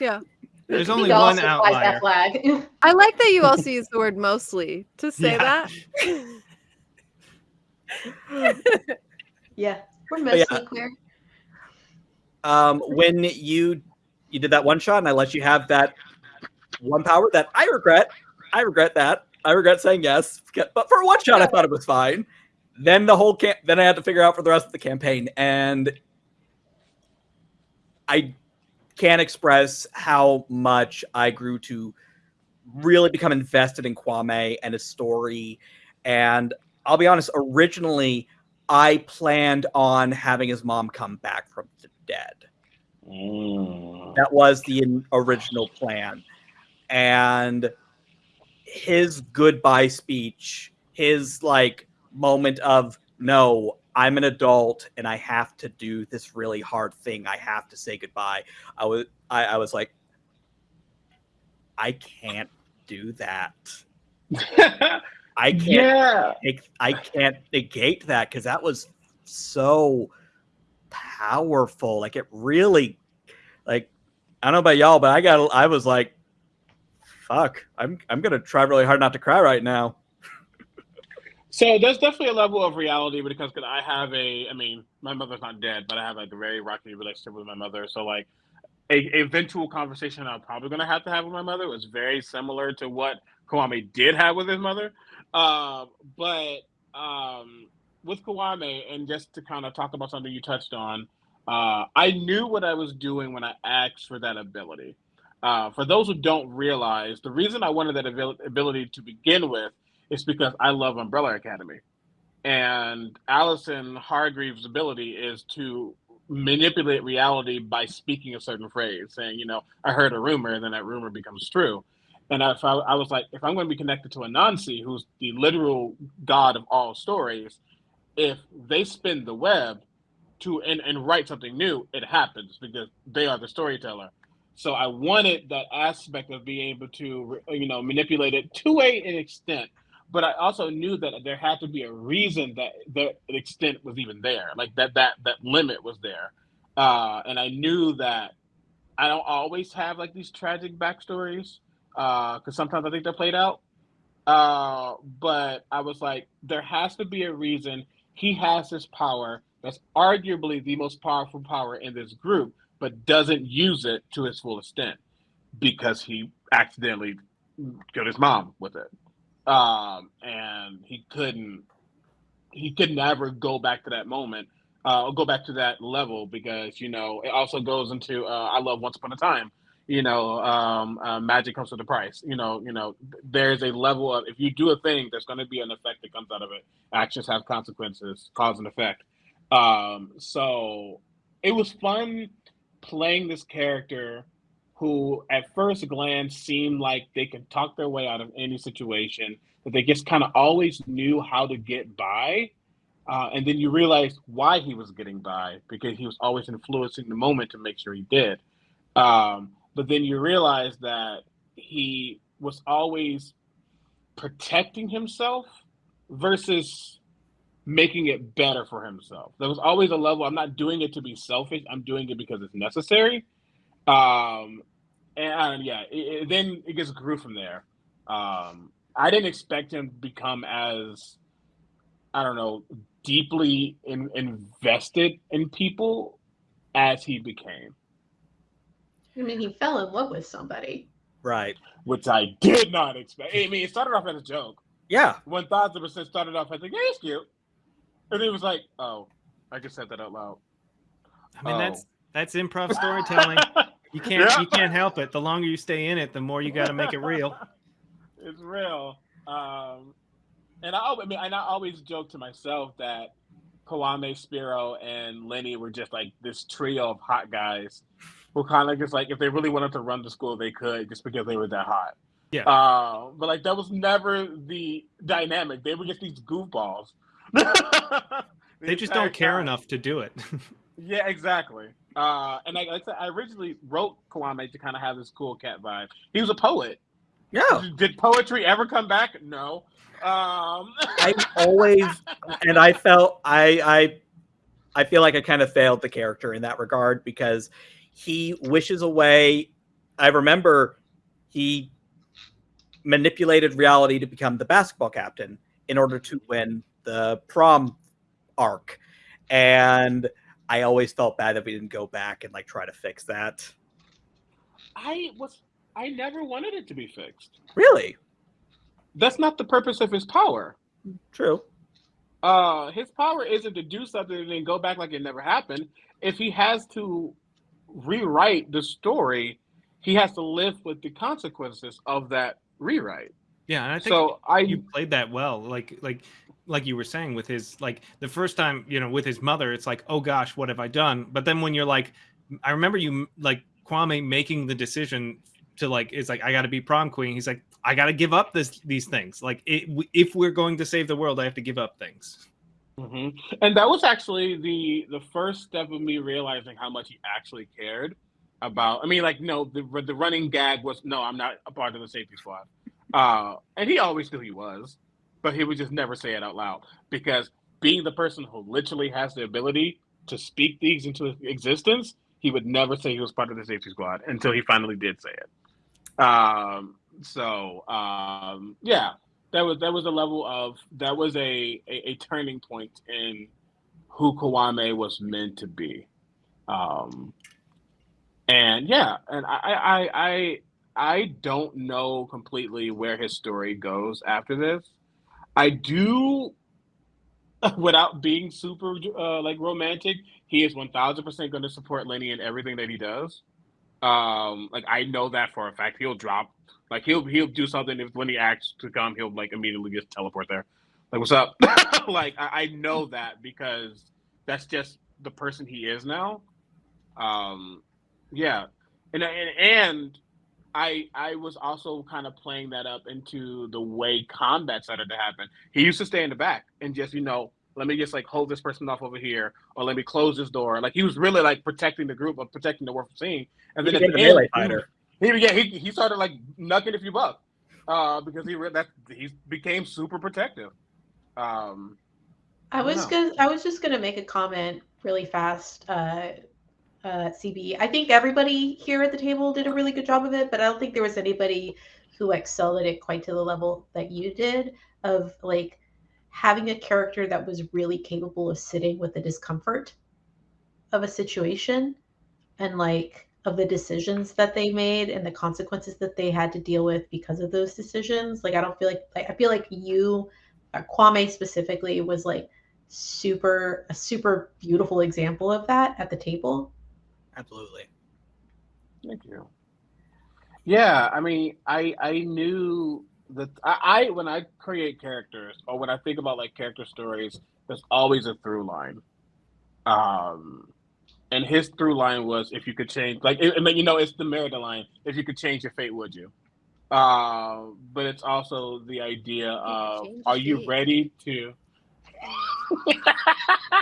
Yeah. (laughs) There's only one outlier. That flag. (laughs) I like that you also use the word mostly to say Yeah. that. (laughs) yeah, we're But yeah. mostly queer. um, when you you did that one shot and I let you have that one power that I regret. I regret that. I regret saying yes. But for one shot, I thought it was fine. Then the whole camp. Then I had to figure out for the rest of the campaign, and I can't express how much I grew to really become invested in Kwame and his story. And I'll be honest, originally I planned on having his mom come back from the dead. Mm. That was the original plan. And his goodbye speech, his like moment of no, I'm an adult and I have to do this really hard thing. I have to say goodbye. I was I, I was like, I can't do that. (laughs) I can't yeah. I can't negate that because that was so powerful. Like it really, like I don't know about y'all, but I got I was like, fuck, I'm I'm gonna try really hard not to cry right now. So there's definitely a level of reality when it comes because I have a, I mean, my mother's not dead, but I have like a very rocky relationship with my mother. So like, a eventual conversation I'm probably gonna have to have with my mother was very similar to what Kwame did have with his mother. Uh, but um, with Kwame, and just to kind of talk about something you touched on, uh, I knew what I was doing when I asked for that ability. Uh, for those who don't realize, the reason I wanted that abil- ability to begin with is because I love Umbrella Academy. And Allison Hargreaves' ability is to manipulate reality by speaking a certain phrase, saying, you know, I heard a rumor, and then that rumor becomes true. And if I, I was like, if I'm going to be connected to Anansi, who's the literal god of all stories, if they spin the web to and, and write something new, it happens because they are the storyteller. So I wanted that aspect of being able to, you know, manipulate it to a, an extent but I also knew that there had to be a reason that the extent was even there, like that that that limit was there, uh, and I knew that I don't always have like these tragic backstories because uh, sometimes I think they're played out. Uh, but I was like, there has to be a reason. He has this power. That's arguably the most powerful power in this group, but doesn't use it to its full extent because he accidentally killed his mom with it. Um, and he couldn't he could never go back to that moment uh, go back to that level because you know it also goes into uh, I love Once Upon a Time you know um, uh, magic comes with a price you know you know there's a level of if you do a thing there's going to be an effect that comes out of it. Actions have consequences cause and effect. Um, so it was fun playing this character who at first glance seemed like they could talk their way out of any situation, that they just kind of always knew how to get by. Uh, and then you realize why he was getting by because he was always influencing the moment to make sure he did. Um, but then you realize that he was always protecting himself versus making it better for himself. There was always a level I'm not doing it to be selfish, I'm doing it because it's necessary. Um, and yeah, it, it, then it just grew from there. Um, I didn't expect him to become as I don't know, deeply in, invested in people as he became. I mean, he fell in love with somebody. Right. Which I did not expect. I mean, it started off as a joke. Yeah. when One thousand percent started off as like, yeah, it's cute. And it was like, oh, I just said that out loud. I mean, Oh. that's that's improv (laughs) storytelling. You can't Yeah. you can't help it. The longer you stay in it, the more you got to make it real. (laughs) it's real. Um, and I, I mean, and I always joke to myself that Kwame, Spiro, and Lenny were just like this trio of hot guys who kind of just like, if they really wanted to run the school, they could just because they were that hot. Yeah. Uh, but like, that was never the dynamic. They were just these goofballs. (laughs) They just don't care enough to do it. (laughs) Yeah, exactly. Uh, and like I said, I originally wrote Kwame to kind of have this cool cat vibe. He was a poet. Yeah. Did poetry ever come back? No. Um, (laughs) I always and I felt I I I feel like I kind of failed the character in that regard because he wishes away. I remember he manipulated reality to become the basketball captain in order to win the prom arc. And I always felt bad that we didn't go back and like try to fix that. I was I never wanted it to be fixed. Really? That's not the purpose of his power. True. Uh, his power isn't to do something and then go back like it never happened. If he has to rewrite the story, he has to live with the consequences of that rewrite. Yeah, and I think So I you played that well. Like like like you were saying with his like the first time you know with his mother, it's like oh gosh, what have I done? But then when you're like, I remember you like Kwame making the decision to like it's like I got to be prom queen. He's like I got to give up this these things. Like it, if we're going to save the world, I have to give up things. hmm And that was actually the the first step of me realizing how much he actually cared about. I mean, like, no, the the running gag was no, I'm not a part of the safety squad, uh, and he always knew he was, but he would just never say it out loud because being the person who literally has the ability to speak these into existence, he would never say he was part of the safety squad until he finally did say it. Um, so um, yeah, that was that was a level of that was a, a, a turning point in who Kwame was meant to be. Um, and yeah, and I, I I I don't know completely where his story goes after this. I do, (laughs) without being super uh, like romantic, he is one thousand percent going to support Lenny in everything that he does. Um, like I know that for a fact. He'll drop like he'll he'll do something if Lenny asks to come, he'll like immediately just teleport there. Like what's up? (laughs) like I, I know that because that's just the person he is now. Um, yeah, and and and I I was also kind of playing that up into the way combat started to happen. He used to stay in the back and just you know let me just like hold this person off over here or let me close this door. Like he was really like protecting the group or protecting the world from seeing. And He then at became the end, melee he- fighter. he yeah he, he started like knucking a few bucks uh, because he re- that he became super protective. Um, I was know. gonna, I was just gonna make a comment really fast. Uh, uh, CB, I think everybody here at the table did a really good job of it, but I don't think there was anybody who excelled at it quite to the level that you did. Of like having a character that was really capable of sitting with the discomfort of a situation, and like of the decisions that they made and the consequences that they had to deal with because of those decisions. Like I don't feel like, like I feel like you uh, Kwame specifically was like super a super beautiful example of that at the table. Absolutely. Thank you. Yeah, I mean, I I knew that I, I when I create characters or when I think about like character stories, there's always a through line. Um, and his through line was if you could change, like, I mean, you know, it's the Merida line. If you could change your fate, would you? Uh, but it's also the idea of, are you ready to?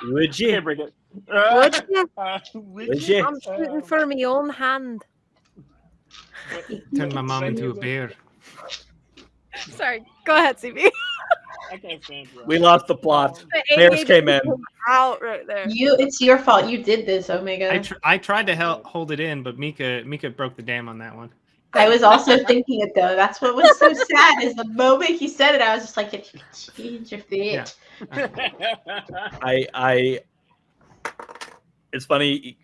Would you? Can't bring it. Would you? Uh, would Would you? you? I'm shooting for my own hand. Turn my mom into a bear. Sorry, go ahead, CB. I can't stand you. We lost the plot. The Bears ADHD came in. Out right there. You, it's your fault. You did this, Omega. I tr- I tried to help hold it in, but Mika Mika broke the dam on that one. I was also thinking it though. That's what was so sad is the moment he said it, I was just like, if you could change your fit. Yeah. (laughs) I I it's funny.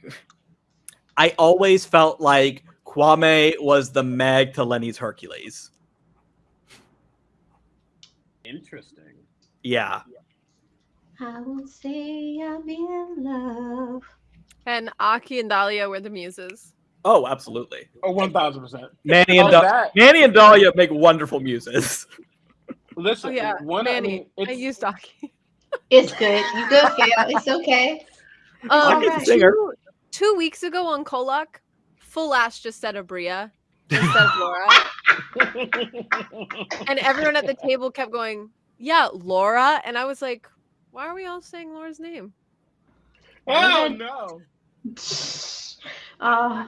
I always felt like Kwame was the Meg to Lenny's Hercules. Interesting. Yeah. I won't say I'm in love. And Aki and Dahlia were the muses. Oh, absolutely. Oh, one thousand percent. Manny and da- that. Manny and Dahlia make wonderful muses. Listen, Oh yeah, one. I Manny. mean, I it's, used Aki. It's good. You go, Gail. It's okay. I Um, can sing her. two, two weeks ago on Kolak, full ass just said Abria (laughs) instead of Laura. (laughs) and everyone at the table kept going, "Yeah, Laura," and I was like, "Why are we all saying Laura's name?" oh no. (laughs) Uh,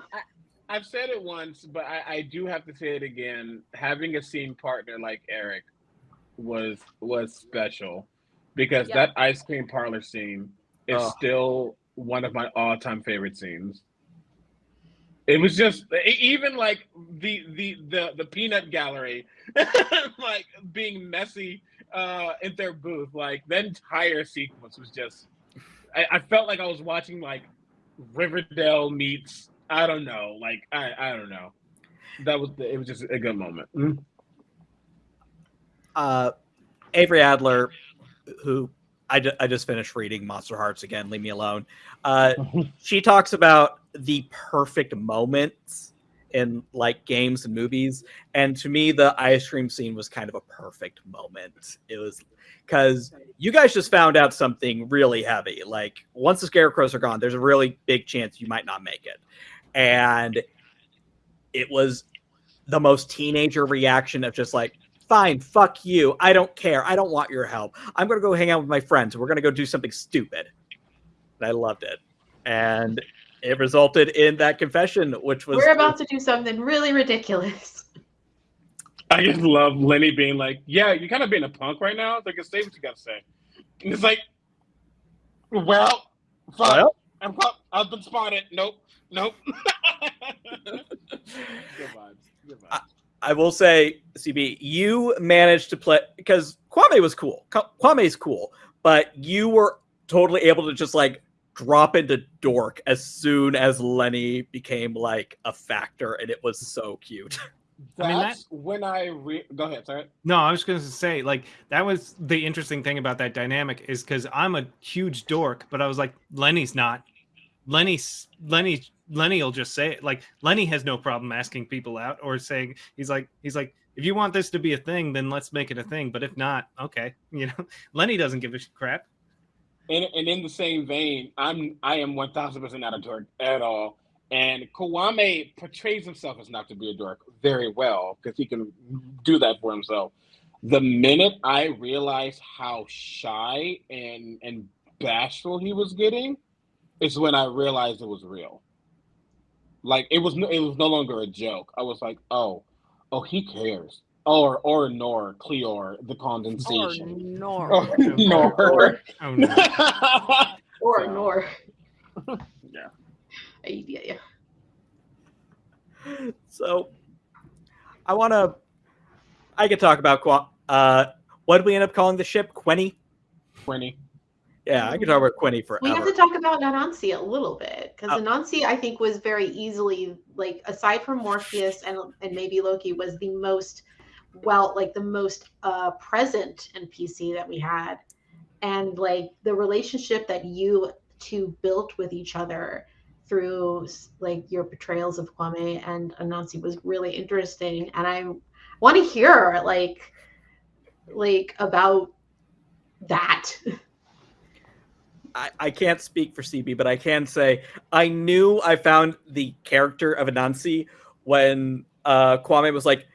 I've said it once, but I, I do have to say it again. Having a scene partner like Eric was was special because Yeah. that ice cream parlor scene is Oh. still one of my all time favorite scenes. It was just even like the the the the peanut gallery, (laughs) like being messy uh, in their booth. Like the entire sequence was just. I, I felt like I was watching like Riverdale meets I don't know, like I I don't know. That was it was just a good moment. uh, Avery Adler, who I just finished reading Monster Hearts again, leave me alone. Uh, (laughs) she talks about the perfect moments in like games and movies. And to me, the ice cream scene was kind of a perfect moment. It was because you guys just found out something really heavy. Like once the scarecrows are gone, there's a really big chance you might not make it. And it was the most teenager reaction of just like, fine, fuck you. I don't care. I don't want your help. I'm going to go hang out with my friends. We're going to go do something stupid. And I loved it. And it resulted in that confession, which was we're about to do something really ridiculous. I just love Lenny being like, "Yeah, you're kind of being a punk right now. It's like, say what you got to say." And it's like, "Well, fuck, Well, I'm fuck, I've been spotted. Nope, nope." (laughs) good vibes. Good vibes. I will say, CB, you managed to play because Kwame was cool. Kwa- Kwame's cool, but you were totally able to just like drop into dork as soon as Lenny became like a factor, and it was so cute. That's (laughs) I mean, that- when I re- go ahead. Sorry. No, I was going to say, like, that was the interesting thing about that dynamic is because I'm a huge dork, but I was like, Lenny's not. Lenny's Lenny Lenny will just say it. Like Lenny has no problem asking people out or saying he's like he's like if you want this to be a thing, then let's make it a thing. But if not, okay, (laughs) you know, Lenny doesn't give a crap. And, and in the same vein, I'm I am one thousand percent not a dork at all. And Kwame portrays himself as not to be a dork very well because he can do that for himself. The minute I realized how shy and and bashful he was getting, is when I realized it was real. Like it was no, it was no longer a joke. I was like, oh, oh, he cares. Or or nor Cleor the Or condensation. nor. Or (laughs) nor. Oh no. (laughs) Or So, nor. (laughs) Yeah. Ay, yeah, yeah. so I want to. I could talk about uh, what did we end up calling the ship? Quenny. Twenty. Yeah, I could talk about Quenny for. We have to talk about Nanansi a little bit because Oh. Anansi, I think, was very easily like aside from Morpheus and and maybe Loki was the most well, like the most uh present NPC that we had, and like the relationship that you two built with each other through like your portrayals of Kwame and Anansi was really interesting, and I want to hear like like about that. I, I can't speak for CB, but I can say I knew I found the character of Anansi when uh, Kwame was like,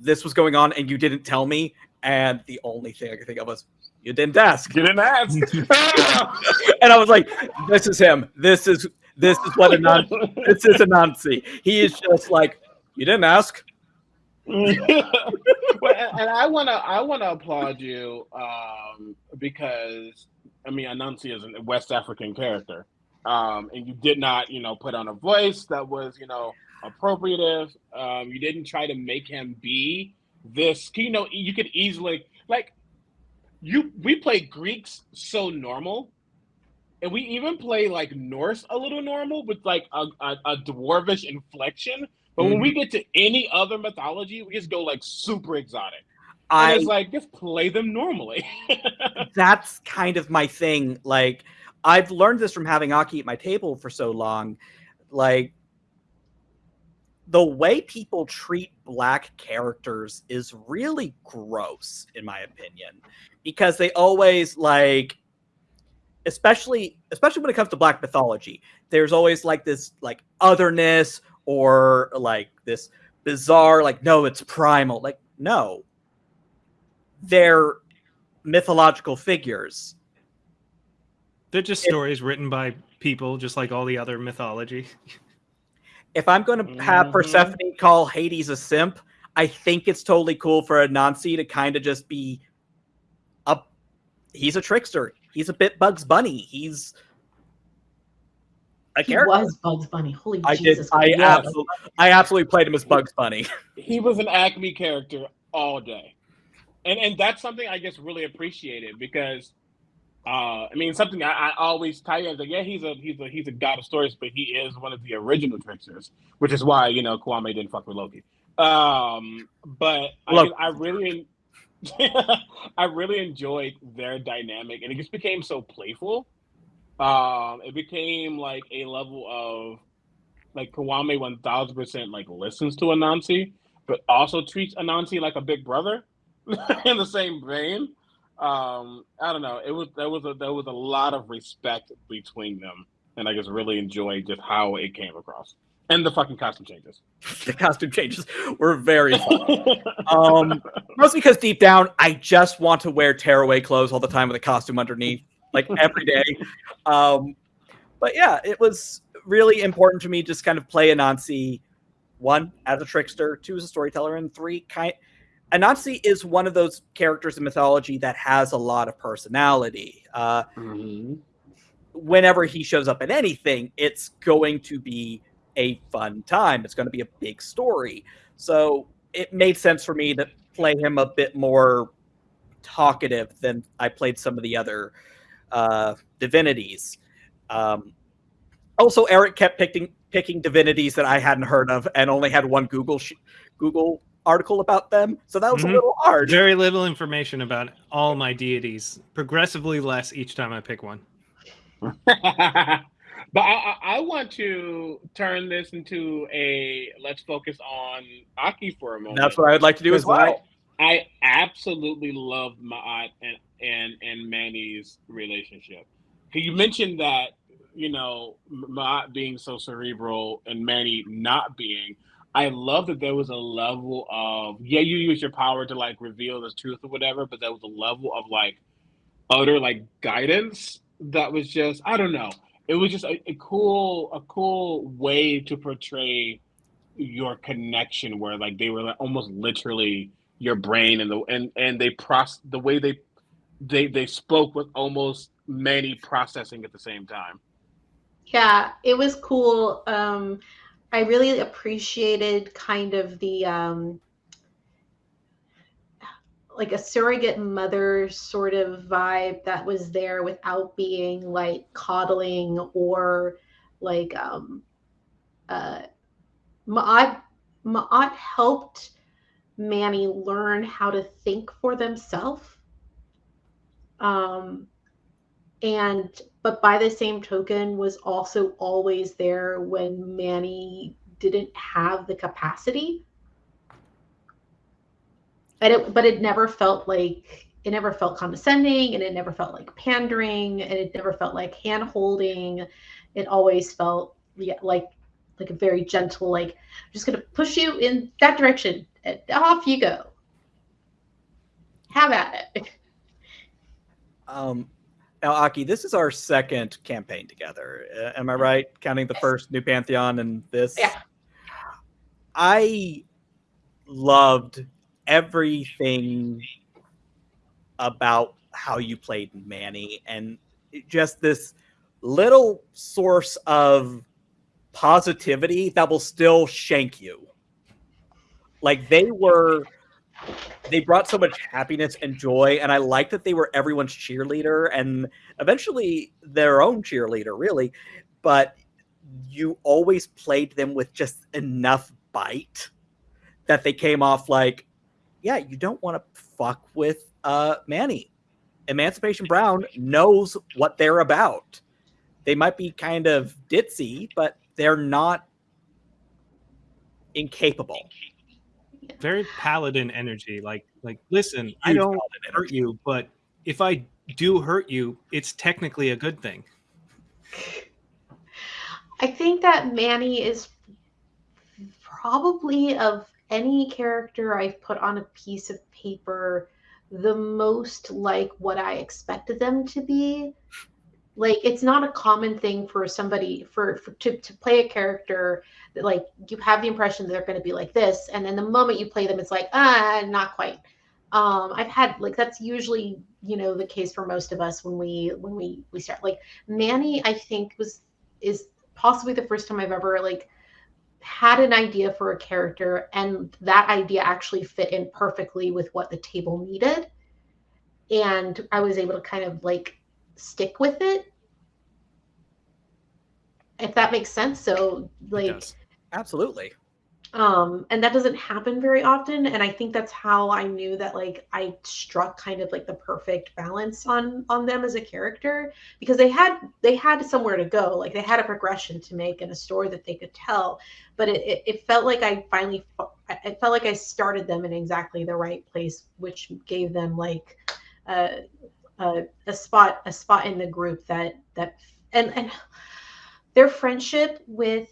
"This was going on, and you didn't tell me." And the only thing I could think of was, "You didn't ask." You didn't ask. (laughs) and I was like, "This is him. This is this is what Anansi. (laughs) This is Anansi. He is just like, you didn't ask." (laughs) well, and I wanna I wanna applaud you um, because I mean Anansi is a West African character, um, and you did not you know put on a voice that was you know appropriative. Um, you didn't try to make him be this. You know, you could easily like you. We play Greeks so normal, and we even play like Norse a little normal with like a, a, a dwarvish inflection. But mm-hmm. when we get to any other mythology, we just go like super exotic. I, and it's like just play them normally. (laughs) that's kind of my thing. Like I've learned this from having Aki at my table for so long. Like the way people treat black characters is really gross, in my opinion, because they always like, especially especially when it comes to black mythology, there's always like this like otherness or like this bizarre like no, it's primal. Like no, they're mythological figures. They're just stories written by people, just like all the other mythology. (laughs) If I'm going to have mm-hmm. Persephone call Hades a simp, I think it's totally cool for Anansi to kind of just be a. He's a trickster. He's a bit Bugs Bunny. He's a he character. was Bugs Bunny. Holy I Jesus! Did, I absolutely, I absolutely played him as Bugs Bunny. (laughs) He was an Acme character all day and and that's something I just really appreciated because uh, I mean something I, I always tie in like yeah he's a he's a he's a god of stories but he is one of the original tricksters which is why you know Kwame didn't fuck with Loki. Um, but I, I really (laughs) I really enjoyed their dynamic and it just became so playful. Um, it became like a level of like Kwame one thousand percent like listens to Anansi but also treats Anansi like a big brother (laughs) in the same vein. Um, I don't know. It was there was a there was a lot of respect between them, and I just really enjoyed just how it came across. And the fucking costume changes. (laughs) the costume changes were very (laughs) fun. um, mostly because deep down, I just want to wear tearaway clothes all the time with a costume underneath, like every day. Um, but yeah, it was really important to me just kind of play a Anansi, one as a trickster, two as a storyteller, and three kind Anansi is one of those characters in mythology that has a lot of personality. Uh, mm-hmm. Whenever he shows up in anything, it's going to be a fun time. It's going to be a big story. So it made sense for me to play him a bit more talkative than I played some of the other uh, divinities. Um, also, Eric kept picking picking divinities that I hadn't heard of and only had one Google sh- Google article about them. So that was mm-hmm. a little hard. Very little information about all my deities. Progressively less each time I pick one. (laughs) but I, I, want to turn this into a let's focus on Aki for a moment. That's what I would like to do as well. I, I absolutely love Ma'at and, and and Manny's relationship. You mentioned that you know Ma'at being so cerebral and Manny not being. I love that there was a level of yeah, you use your power to like reveal the truth or whatever, but there was a level of like utter like guidance that was just I don't know. It was just a, a cool a cool way to portray your connection where like they were like almost literally your brain and the and and they process the way they they they spoke with almost many processing at the same time. Yeah, it was cool. Um I really appreciated kind of the um, like a surrogate mother sort of vibe that was there without being like coddling or like um uh Ma'at, Ma'at helped Manny learn how to think for themselves. Um and but by the same token was also always there when Manny didn't have the capacity. But it but it never felt like it never felt condescending and it never felt like pandering and it never felt like hand holding. It always felt yeah, like like a very gentle, like I'm just gonna push you in that direction and off you go. Have at it. Um now, Aki, this is our second campaign together. Uh, am I right? Counting the first New Pantheon and this? Yeah. I loved everything about how you played Manny and just this little source of positivity that will still shank you. Like they were they brought so much happiness and joy and I like that they were everyone's cheerleader and eventually their own cheerleader really, but you always played them with just enough bite that they came off like yeah, you don't want to fuck with uh Manny. Emancipation Brown knows what they're about. They might be kind of ditzy, but they're not incapable. Very paladin energy. Like, like, listen, I don't hurt you, but if I do hurt you, it's technically a good thing. I think that Manny is probably of any character I've put on a piece of paper the most like what I expected them to be like it's not a common thing for somebody for, for to, to play a character that like you have the impression they're going to be like this and then the moment you play them it's like ah not quite. Um i've had like that's usually you know the case for most of us when we when we we start. Like manny i think was is possibly the first time i've ever like had an idea for a character and that idea actually fit in perfectly with what the table needed. And i was able to kind of like stick with it. If that makes sense. So like absolutely. um and that doesn't happen very often. And i think that's how i knew that like i struck kind of like the perfect balance on on them as a character. Because they had they had somewhere to go. Like they had a progression to make and a story that they could tell. But it, it, it felt like i finally it felt like i started them in exactly the right place which gave them like a, a, a spot a spot in the group that that and and their friendship with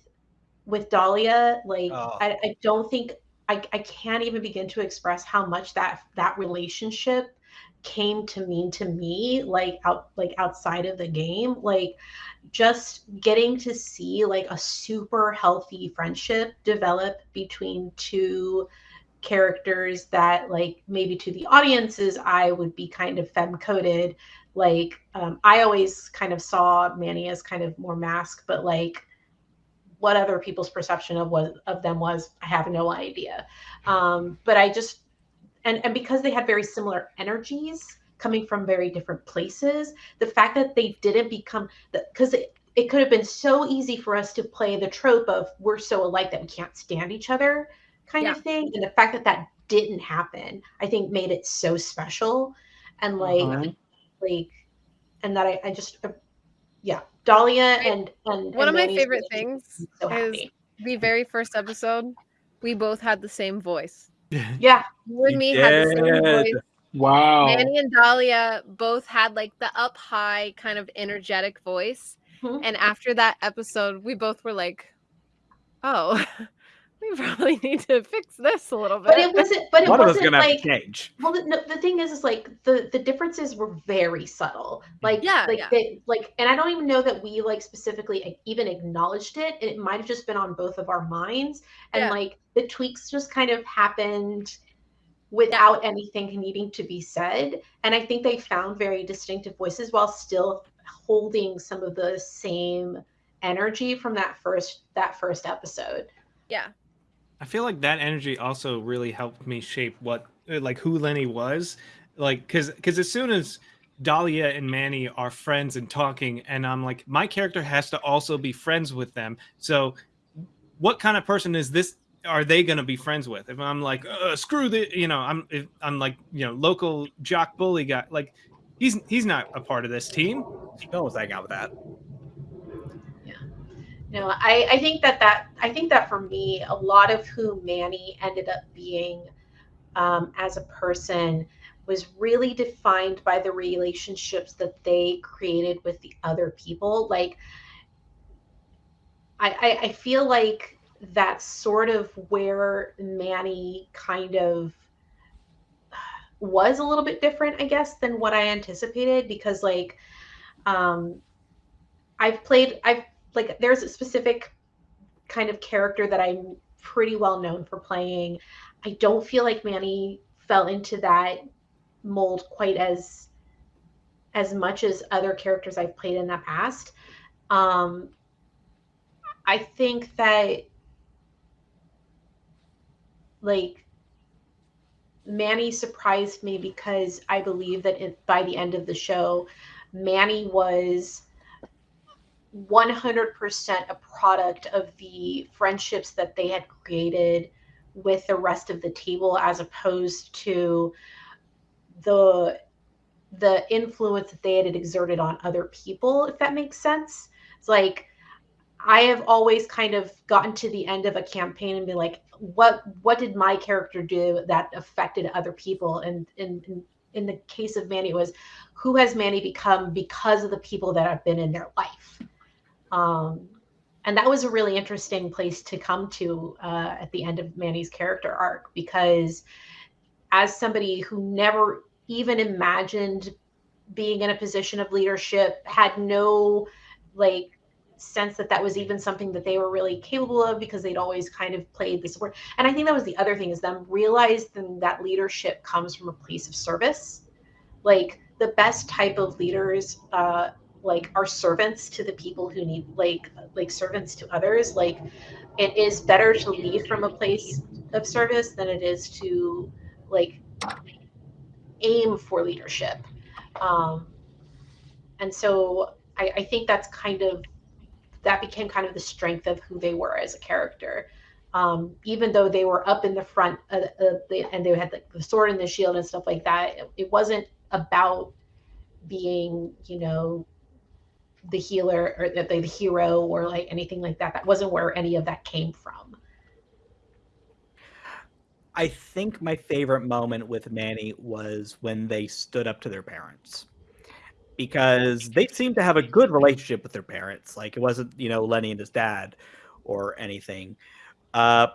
with Dahlia, like oh. I, I don't think I, I can't even begin to express how much that that relationship came to mean to me like out like outside of the game like just getting to see like a super healthy friendship develop between two characters that like maybe to the audiences i would be kind of fem coded like um, i always kind of saw manny as kind of more mask but like what other people's perception of was of them was i have no idea. Um, but i just and and because they had very similar energies coming from very different places the fact that they didn't become because it, it could have been so easy for us to play the trope of we're so alike that we can't stand each other kind yeah. of thing and the fact that that didn't happen i think made it so special and like uh-huh. like and that I, I just uh, yeah Dahlia and and one and of my favorite things so is the very first episode. We both had the same voice. (laughs) Yeah, you and me had the same voice. Wow. Manny and Dahlia both had like the up high kind of energetic voice. Mm-hmm. And after that episode, we both were like, oh, (laughs) (laughs) we probably need to fix this a little bit. But it wasn't. But it One wasn't gonna like. Have to change. Well, the, the thing is, is like the the differences were very subtle. Like yeah, like yeah. they like, and I don't even know that we like specifically even acknowledged it. It might have just been on both of our minds, and Yeah. like the tweaks just kind of happened without anything needing to be said. And I think they found very distinctive voices while still holding some of the same energy from that first that first episode. Yeah. I feel like that energy also really helped me shape what uh, like who Lenny was. Like cuz cuz as soon as Dahlia and Manny are friends and talking and I'm like my character has to also be friends with them. So what kind of person is this are they going to be friends with? If I'm like uh, screw the you know, I'm if I'm like, you know, local jock bully guy like he's he's not a part of this team. No one's hanging out with that. Know I, I think that that i think that for me a lot of who manny ended up being um, as a person was really defined by the relationships that they created with the other people. Like i i, I feel like that's sort of where manny kind of was a little bit different i guess than what i anticipated because like um i've played i've like there's a specific kind of character that I'm pretty well known for playing. I don't feel like Manny fell into that mold quite as as much as other characters I've played in the past. Um I think that like Manny surprised me because I believe that it, by the end of the show, Manny was 100% a product of the friendships that they had created with the rest of the table as opposed to the the influence that they had exerted on other people if that makes sense. It's like i have always kind of gotten to the end of a campaign and be like what what did my character do that affected other people? And in in, in the case of manny it was who has manny become because of the people that have been in their life um and that was a really interesting place to come to uh, at the end of manny's character arc because as somebody who never even imagined being in a position of leadership had no like sense that that was even something that they were really capable of because they'd always kind of played the support and i think that was the other thing is them realizing that leadership comes from a place of service. Like the best type of leaders uh like are servants to the people who need like like servants to others like it is better to lead from a place of service than it is to like aim for leadership. Um, and so I, I, think that's kind of that became kind of the strength of who they were as a character. Um, even though they were up in the front uh, uh, the, and they had like the sword and the shield and stuff like that, it, it wasn't about being, you know, the healer or the, the hero or like anything like that. That wasn't where any of that came from. I think my favorite moment with Manny was when they stood up to their parents because they seemed to have a good relationship with their parents. Like it wasn't, you know, Lenny and his dad or anything. Uh,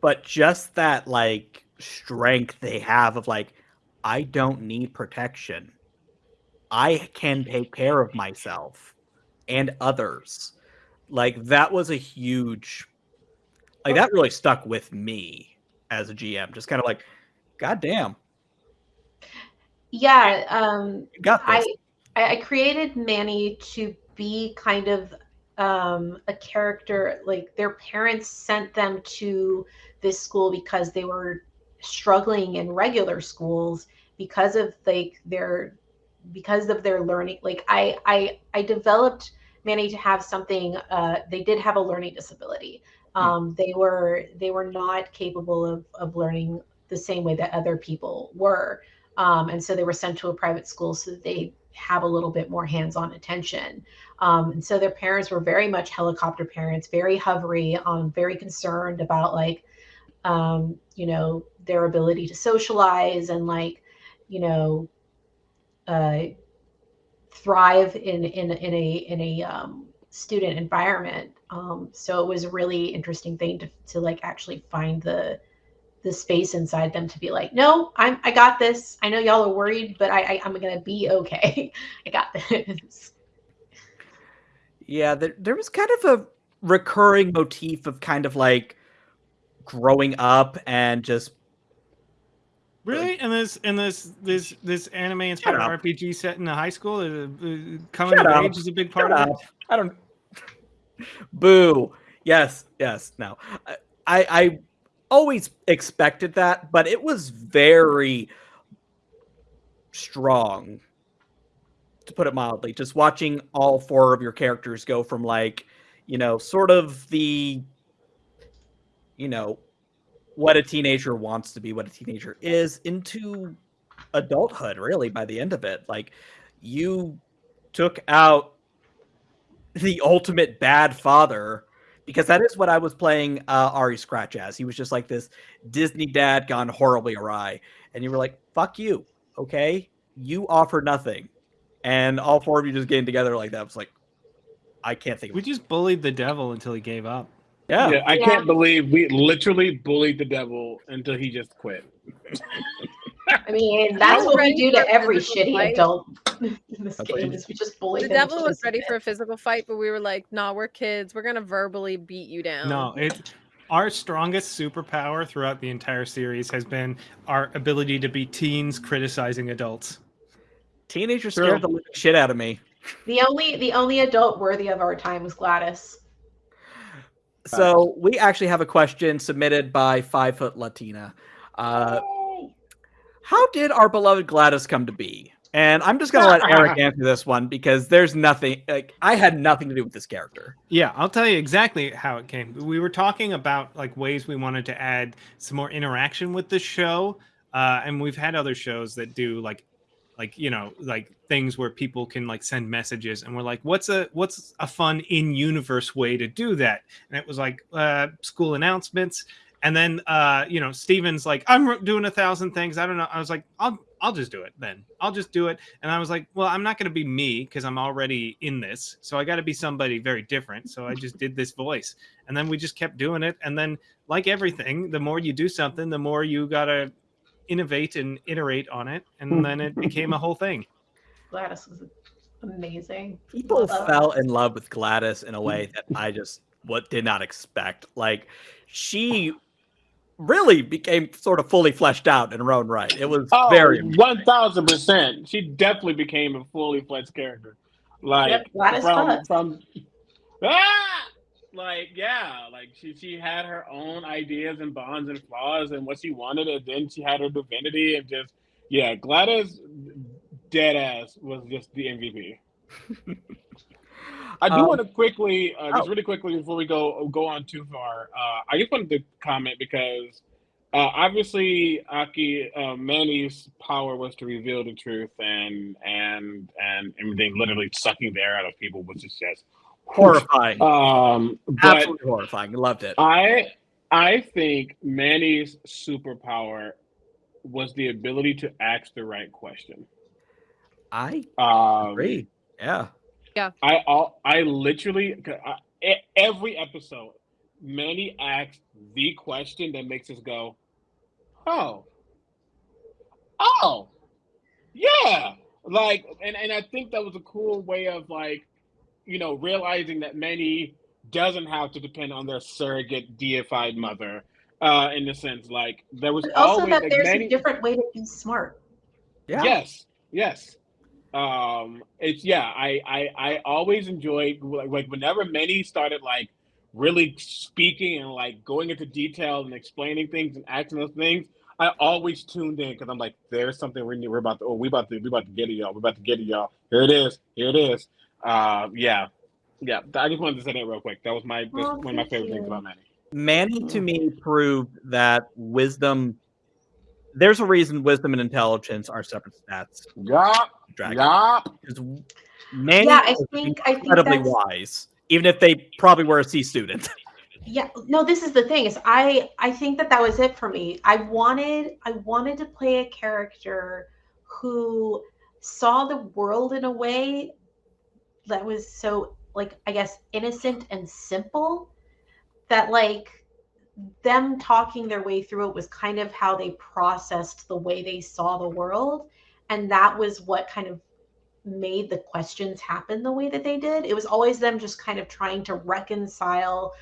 but just that like strength they have of like, I don't need protection. I can take care of myself and others. Like that was a huge like that really stuck with me as a GM. Just kind of like, God damn. Yeah, um, got this. I I created Manny to be kind of um, a character like their parents sent them to this school because they were struggling in regular schools because of like their because of their learning like i i i developed manny to have something uh they did have a learning disability. Hmm. um, they were they were not capable of of learning the same way that other people were. Um, and so they were sent to a private school so that they have a little bit more hands-on attention. Um, and so their parents were very much helicopter parents very hovery um, very concerned about like um, you know their ability to socialize and like you know uh, thrive in in in a in a um, student environment. Um, so it was a really interesting thing to, to like actually find the the space inside them to be like, no, I'm I got this. I know y'all are worried, but I, I am gonna be okay. (laughs) I got this. Yeah, there, there was kind of a recurring motif of kind of like growing up and just Really? In this in this this this anime inspired RPG set in a high school, uh, uh, coming Shut of age is a big part Shut of up. it. I don't. (laughs) Boo. Yes. Yes. No. I, I always expected that, but it was very strong, to put it mildly. Just watching all four of your characters go from like, you know, sort of the, you know, what a teenager wants to be, what a teenager is, into adulthood, really, by the end of it. Like, you took out the ultimate bad father because that is what I was playing uh, Ari Scratch as. He was just like this Disney dad gone horribly awry, and you were like, "Fuck you, okay? You offer nothing," and all four of you just getting together like that was like, I can't think. We just bullied the devil until he gave up. Yeah, yeah I yeah. can't believe we literally bullied the devil until he just quit. (laughs) I mean, that's what we do to every shitty fight. adult in this that's game. Is we just bully. The devil was ready for a physical fight, but we were like, "Nah, we're kids. We're gonna verbally beat you down." No, it. Our strongest superpower throughout the entire series has been our ability to be teens criticizing adults. Teenagers scared the shit out of me. The only the only adult worthy of our time was Gladys. So we actually have a question submitted by Five Foot Latina. Uh, how did our beloved Gladys come to be? And I'm just gonna let Eric (laughs) answer this one because there's nothing like I had nothing to do with this character. Yeah, I'll tell you exactly how it came. We were talking about like ways we wanted to add some more interaction with the show, uh, and we've had other shows that do like, like you know, like things where people can like send messages, and we're like, what's a what's a fun in universe way to do that? And it was like uh, school announcements, and then uh, you know, Steven's like, I'm doing a thousand things. I don't know. I was like, I'll I'll just do it then. I'll just do it. And I was like, well, I'm not going to be me because I'm already in this. So I got to be somebody very different. So I just did this voice. And then we just kept doing it. And then, like everything, the more you do something, the more you got to innovate and iterate on it. And then it (laughs) became a whole thing. Gladys was amazing. People fell in love with Gladys in a way (laughs) that I just what did not expect. Like she really became sort of fully fleshed out in her own right. It was oh, very one thousand percent. She definitely became a fully fledged character. Like Yep, from, Gladys from (laughs) ah! Like yeah, like she she had her own ideas and bonds and flaws and what she wanted, and then she had her divinity and just yeah, Gladys dead ass was just the MVP. (laughs) I do Um, want to quickly, uh, just oh. really quickly before we go go on too far. Uh, I just wanted to comment because uh, obviously Aki uh, Manny's power was to reveal the truth, and and and everything literally sucking the air out of people was just just horrifying. Um, but Absolutely horrifying. Loved it. I I think Manny's superpower was the ability to ask the right question. I Um, agree. Yeah. Yeah. I all I literally I, every episode, Manny asks the question that makes us go, "Oh, oh, yeah." Like, and and I think that was a cool way of like, you know, realizing that Manny doesn't have to depend on their surrogate deified mother. Uh, in the sense, like there was But also always that like there's Manny, a different way to be smart. Yeah. Yes, yes. Um, it's yeah. I I I always enjoyed like, like whenever Manny started like really speaking and like going into detail and explaining things and acting those things. I always tuned in because I'm like, there's something we need. We're about to. Oh, we about to. We about to get it, y'all. We're about to get it, y'all. Here it is. Here it is. Uh, yeah, yeah. I just wanted to say that real quick. That was my that's Oh, one of my favorite you. things about Manny. Manny to me proved that wisdom. There's a reason wisdom and intelligence are separate stats. Yeah. Dragon. Yup. Manny Yeah, I was think I think incredibly wise, even if they probably were a C student. (laughs) yeah no this is the thing is i i think that that was it for me i wanted i wanted to play a character who saw the world in a way that was so like i guess innocent and simple that like them talking their way through it was kind of how they processed the way they saw the world and that was what kind of made the questions happen the way that they did it was always them just kind of trying to reconcile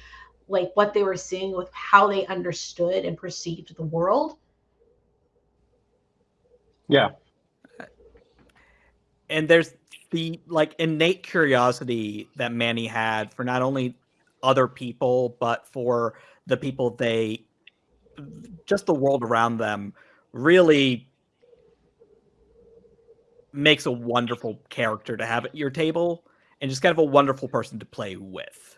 like what they were seeing with how they understood and perceived the world. Yeah. and there's the like innate curiosity that Manny had for not only other people but for the people they just the world around them really makes a wonderful character to have at your table and just kind of a wonderful person to play with.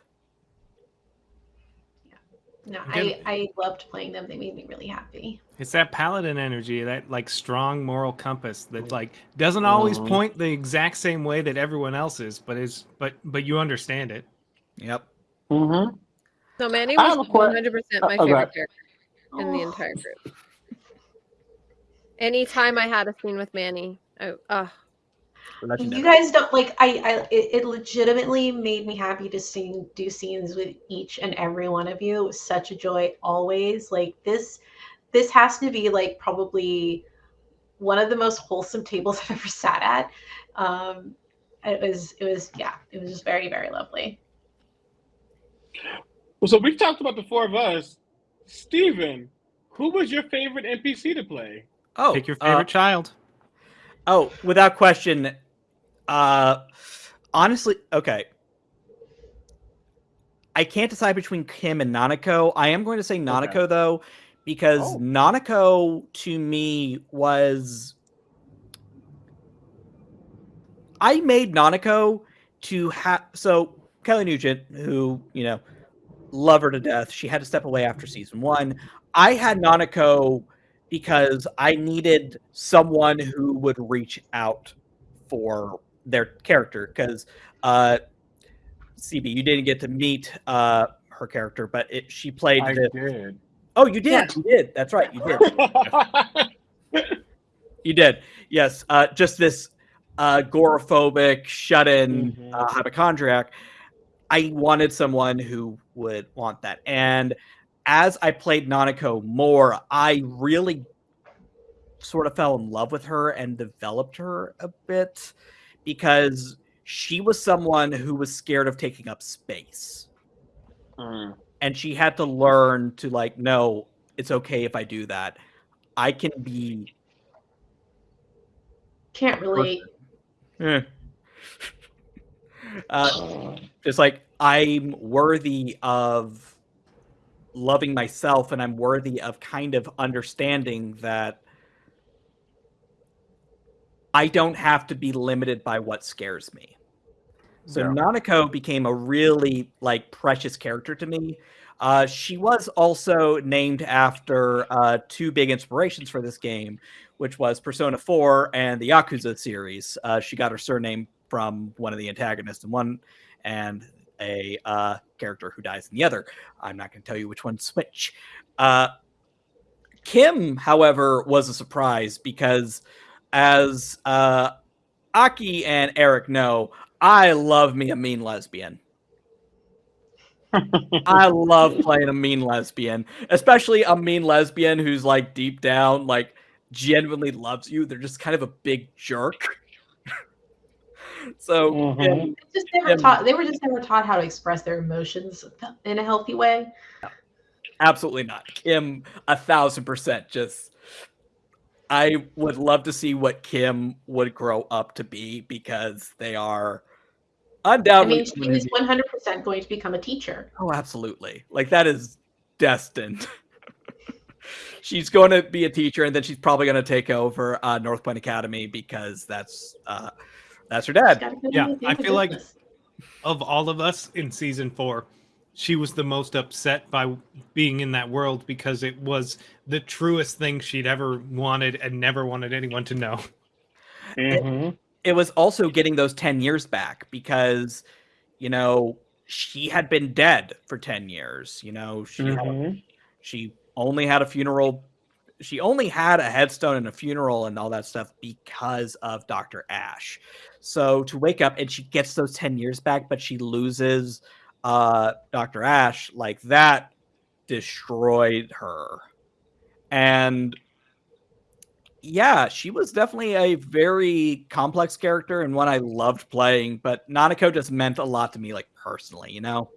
No, I I loved playing them. They made me really happy. It's that paladin energy, that like strong moral compass that like doesn't always Mhm. point the exact same way that everyone else is, but is but but you understand it. Yep. Mm-hmm. So Manny was 100 percent my uh, okay. favorite character in the entire group. Anytime I had a scene with Manny, I, uh, Legendary. You guys don't like I I it, it legitimately made me happy to sing do scenes with each and every one of you. It was such a joy always. Like this this has to be like probably one of the most wholesome tables (laughs) I've ever sat at. Um it was it was yeah, it was just very very lovely. Well, so we've talked about the four of us. Steven, who was your favorite NPC to play? oh, Pick your uh, favorite child. Oh, without question, uh, honestly, okay. I can't decide between Kim and Nanako. I am going to say Nanako okay. though, because oh. Nanako to me was. I made Nanako to have so Kelly Nugent, who you know, love her to death. She had to step away after season one. I had Nanako because I needed someone who would reach out for their character because uh, CB, you didn't get to meet uh, her character, but it, she played. I the, did. Oh, you did. Yeah. You did. That's right. You did. (laughs) you did. Yes. Uh, just this uh, agoraphobic, shut-in mm-hmm. uh, hypochondriac. I wanted someone who would want that, and as I played Nanako more, I really sort of fell in love with her and developed her a bit because she was someone who was scared of taking up space. Mm. And she had to learn to like, no, it's okay if I do that. I can be can't relate. Eh. (laughs) uh, (sighs) just like I'm worthy of loving myself and I'm worthy of kind of understanding that I don't have to be limited by what scares me. So no. Nanako became a really like precious character to me. Uh, she was also named after uh, two big inspirations for this game, which was Persona 4 and the Yakuza series. Uh, she got her surname from one of the antagonists in one, and a uh, character who dies in the other. I'm not going to tell you which one's which. Uh, Kim, however, was a surprise because as uh, Aki and Eric know, I love me a mean lesbian. I love playing a mean lesbian, especially a mean lesbian who's like deep down, like genuinely loves you. They're just kind of a big jerk. So mm-hmm. just never taught, they were just never taught how to express their emotions in a healthy way. Absolutely not. Kim, a thousand percent just I would love to see what Kim would grow up to be because they are undoubtedly. I mean, she's one hundred percent going to become a teacher. Oh, absolutely! Like that is destined. (laughs) she's going to be a teacher, and then she's probably going to take over uh, North Point Academy because that's uh, that's her dad. Yeah, I feel like of all of us in season four, she was the most upset by being in that world because it was the truest thing she'd ever wanted and never wanted anyone to know. Mm-hmm. It, it, was also getting those 10 years back because, you know, she had been dead for 10 years. You know, she, mm-hmm. had, she only had a funeral. She only had a headstone and a funeral and all that stuff because of Dr. Ash. So to wake up and she gets those 10 years back, but she loses uh, Dr. Ash, like that destroyed her. And yeah, she was definitely a very complex character and one I loved playing, but Nanako just meant a lot to me, like personally, you know?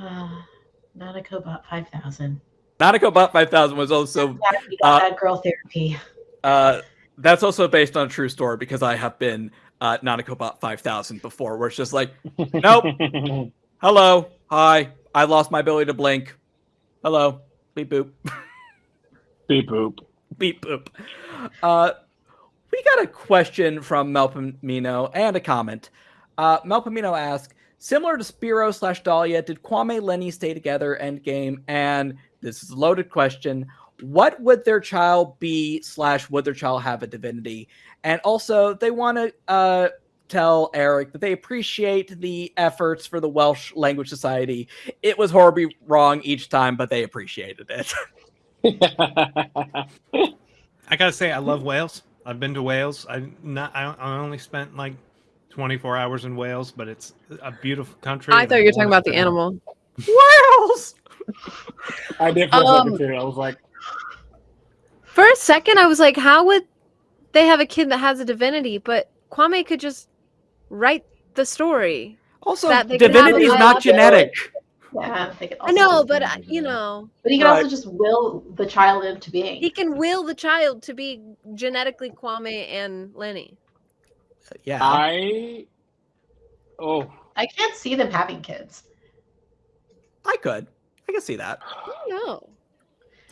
Uh, (sighs) Nanakobot 5,000. Nanakobot 5,000 was also. Uh, that girl therapy. Uh, that's also based on a true story because I have been uh, Nanakobot 5000 before, where it's just like, nope, (laughs) hello, hi, I lost my ability to blink. Hello, beep boop. (laughs) beep boop. Beep boop. Uh, we got a question from Melpomino and a comment. Uh, Melpomino asks, similar to Spiro slash Dahlia, did Kwame Lenny stay together endgame? And this is a loaded question. What would their child be slash would their child have a divinity? And also, they want to uh, tell Eric that they appreciate the efforts for the Welsh Language Society. It was horribly wrong each time, but they appreciated it. (laughs) (laughs) I gotta say, I love Wales. I've been to Wales. I not. I, I only spent like 24 hours in Wales, but it's a beautiful country. I thought you were talking about the animal. Wales. (laughs) I did for a um, second. I was like, for a second, I was like, how would they have a kid that has a divinity, but Kwame could just write the story. Also, divinity is not genetic. Yeah, I know, but uh, you know. But he can also just will the child into being. He can will the child to be genetically Kwame and Lenny. Yeah. I Oh, I can't see them having kids. I could. I can see that. No.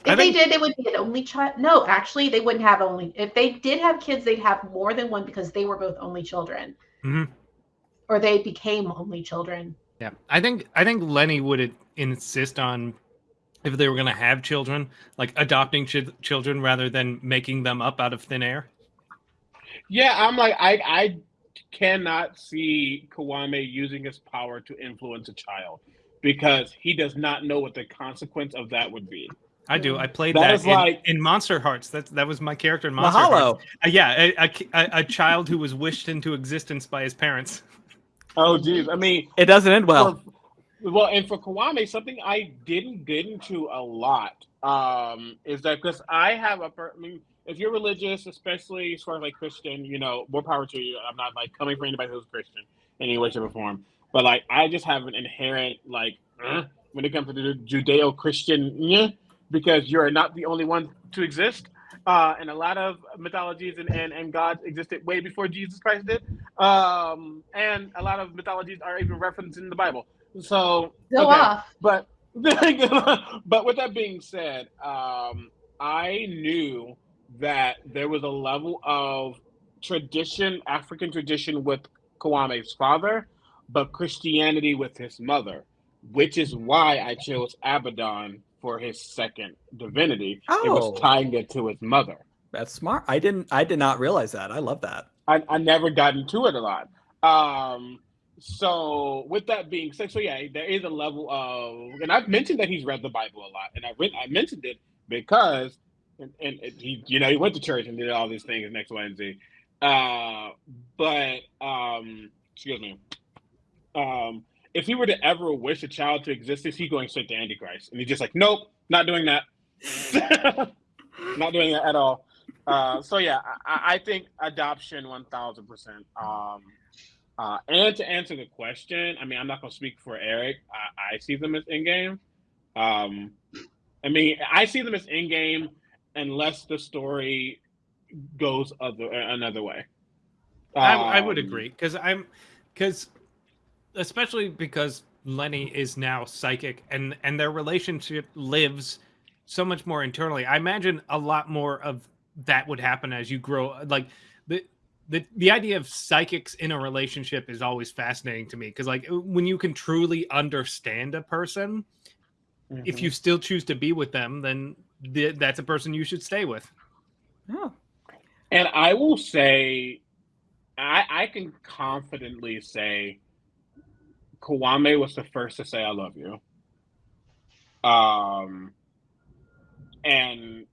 If I they did, they would be an only child. No, actually, they wouldn't have only. If they did have kids, they'd have more than one because they were both only children, Mhm. or they became only children. Yeah, I think I think Lenny would insist on if they were going to have children, like adopting ch- children rather than making them up out of thin air. yeah. I'm like, I, I cannot see Kwame using his power to influence a child because he does not know what the consequence of that would be. I do. I played That that, is in, like- in Monsterhearts. That that was my character in Monsterhearts. Mahalo. Uh, yeah, a, a, a- a child who was wished into existence by his parents. Oh, geez. I mean, It doesn't end well. For, well, and for Kwame, something I didn't get into a lot um, is that because I have a, per- I mean, if you're religious, especially as far as like Christian, you know, more power to you. I'm not like coming for anybody who's Christian in any way, shape, or form. But like, I just have an inherent like uh, when it comes to the Judeo-Christian, yeah, because you're not the only one to exist. Uh, and a lot of mythologies and, and, and gods existed way before Jesus Christ did. Um, and a lot of mythologies are even referenced in the Bible. So Go okay, off. But (laughs) but with that being said, um, I knew that there was a level of tradition, African tradition with Kwame's father, but Christianity with his mother, which is why I chose Abaddon for his second divinity. It Oh. was tying it to his mother. That's smart. I didn't. I did not realize that. I love that. I, I never got into it a lot. Um, so with that being said, so yeah, there is a level of, and I've mentioned that he's read the Bible a lot, and I read, I mentioned it because, and, and he, you know, he went to church and did all these things next Wednesday. Uh, but um, excuse me, um, if he were to ever wish a child to exist, is he going straight to Antichrist? And he's just like, nope, not doing that, (laughs) not doing that at all. Uh, so yeah, I, I think adoption one thousand percent. Um, uh, and to answer the question, I mean, I'm not gonna speak for Eric. I, I see them as in game. Um, I mean, I see them as in game unless the story goes other another way. I, I would Um, agree because I'm because especially because Lenny is now psychic and and their relationship lives so much more internally. I imagine a lot more of that would happen as you grow. Like the the the idea of psychics in a relationship is always fascinating to me because like when you can truly understand a person, if mhm. you still choose to be with them, then th- that's a person you should stay with. Oh, And I will say, I, I can confidently say, Kwame was the first to say "I love you." Um, and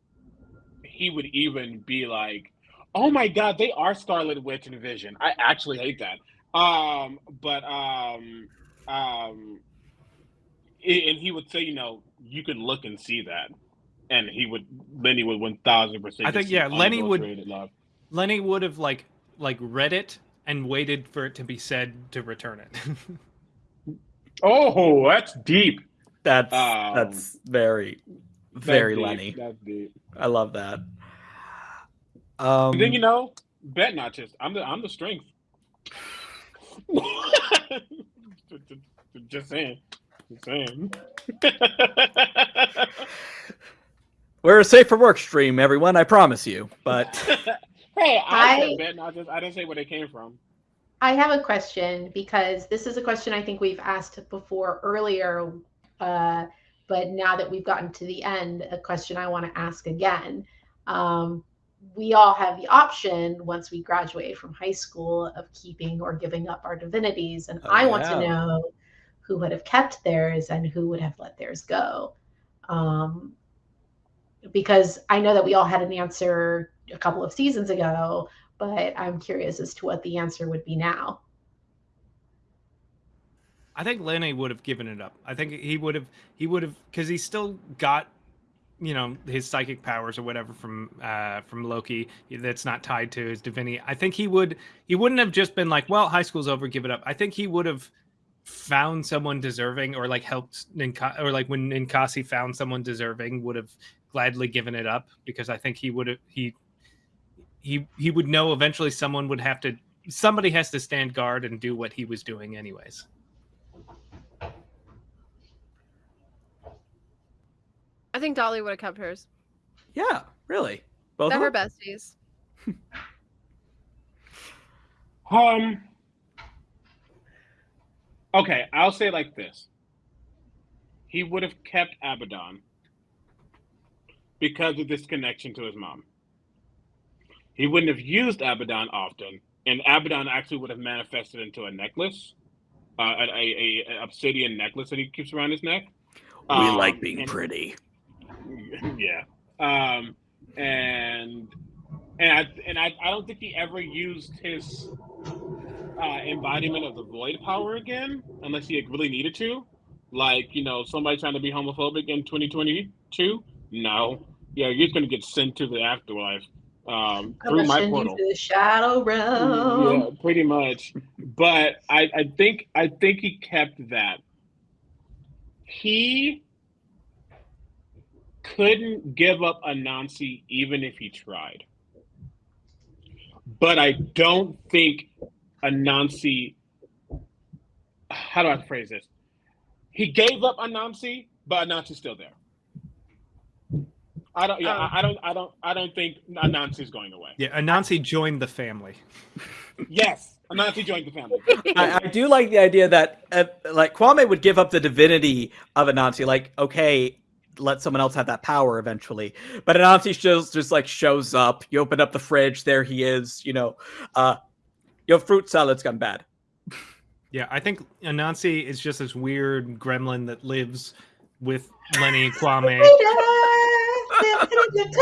he would even be like, "Oh my God, they are Scarlet Witch and Vision." I actually hate that. Um, but um, um, and he would say, you know, you can look and see that. And he would, Lenny would one thousand percent. I think, yeah, Lenny would- Love. Lenny would have like like read it and waited for it to be said to return it. (laughs) Oh, that's deep. that's Um, that's very That's very deep. Lenny. That's deep. I love that. Um, then you know, bet notches. I'm the I'm the strength. (laughs) Just saying. Just saying. (laughs) we're a safe for work stream, everyone. I promise you. But (laughs) hey, I, I- said bet notches. I didn't say where they came from. I have a question because this is a question I think we've asked before earlier, uh, but now that we've gotten to the end, a question I want to ask again. Um, we all have the option once we graduate from high school of keeping or giving up our divinities, and Oh, I want yeah. to know who would have kept theirs and who would have let theirs go. Um, because I know that we all had an answer a couple of seasons ago, but I'm curious as to what the answer would be now. I think Lenny would have given it up. I think he would have he would have because he still got you know his psychic powers or whatever from uh from Loki that's not tied to his divinity. I think he would he wouldn't have just been like, well, high school's over, give it up. I think he would have found someone deserving or like helped Ninka- or like when Ninkasi found someone deserving would have gladly given it up because I think he would have he he he would know eventually someone would have to somebody has to stand guard and do what he was doing anyways. I think Dolly would have kept hers. Yeah, really. Both They're of her them? besties. (laughs) Um. Okay, I'll say it like this. He would have kept Abaddon because of this connection to his mom. He wouldn't have used Abaddon often, and Abaddon actually would have manifested into a necklace, uh, a, a, a obsidian necklace that he keeps around his neck. We Um, like being and- pretty. (laughs) yeah. Um, and and I and I, I don't think he ever used his uh, embodiment of the void power again, unless he really needed to. Like you know, somebody trying to be homophobic in 2022. No, yeah, you're just gonna get sent to the afterlife um, through my portal. the shadow realm. Yeah, pretty much. But I, I think I think he kept that. He couldn't give up Anansi even if he tried. But I don't think Anansi how do I phrase this? He gave up Anansi, but Anansi's still there. I don't yeah, Oh. I, I don't I don't I don't think Anansi's going away. Yeah, Anansi joined the family. (laughs) Yes, Anansi joined the family. I, I do like the idea that uh, like Kwame would give up the divinity of Anansi. Like, okay, let someone else have that power eventually. But Anansi shows just like shows up. You open up the fridge, there he is. You know, uh, your fruit salad's gone bad. (laughs) Yeah, I think Anansi is just this weird gremlin that lives with Lenny (laughs) and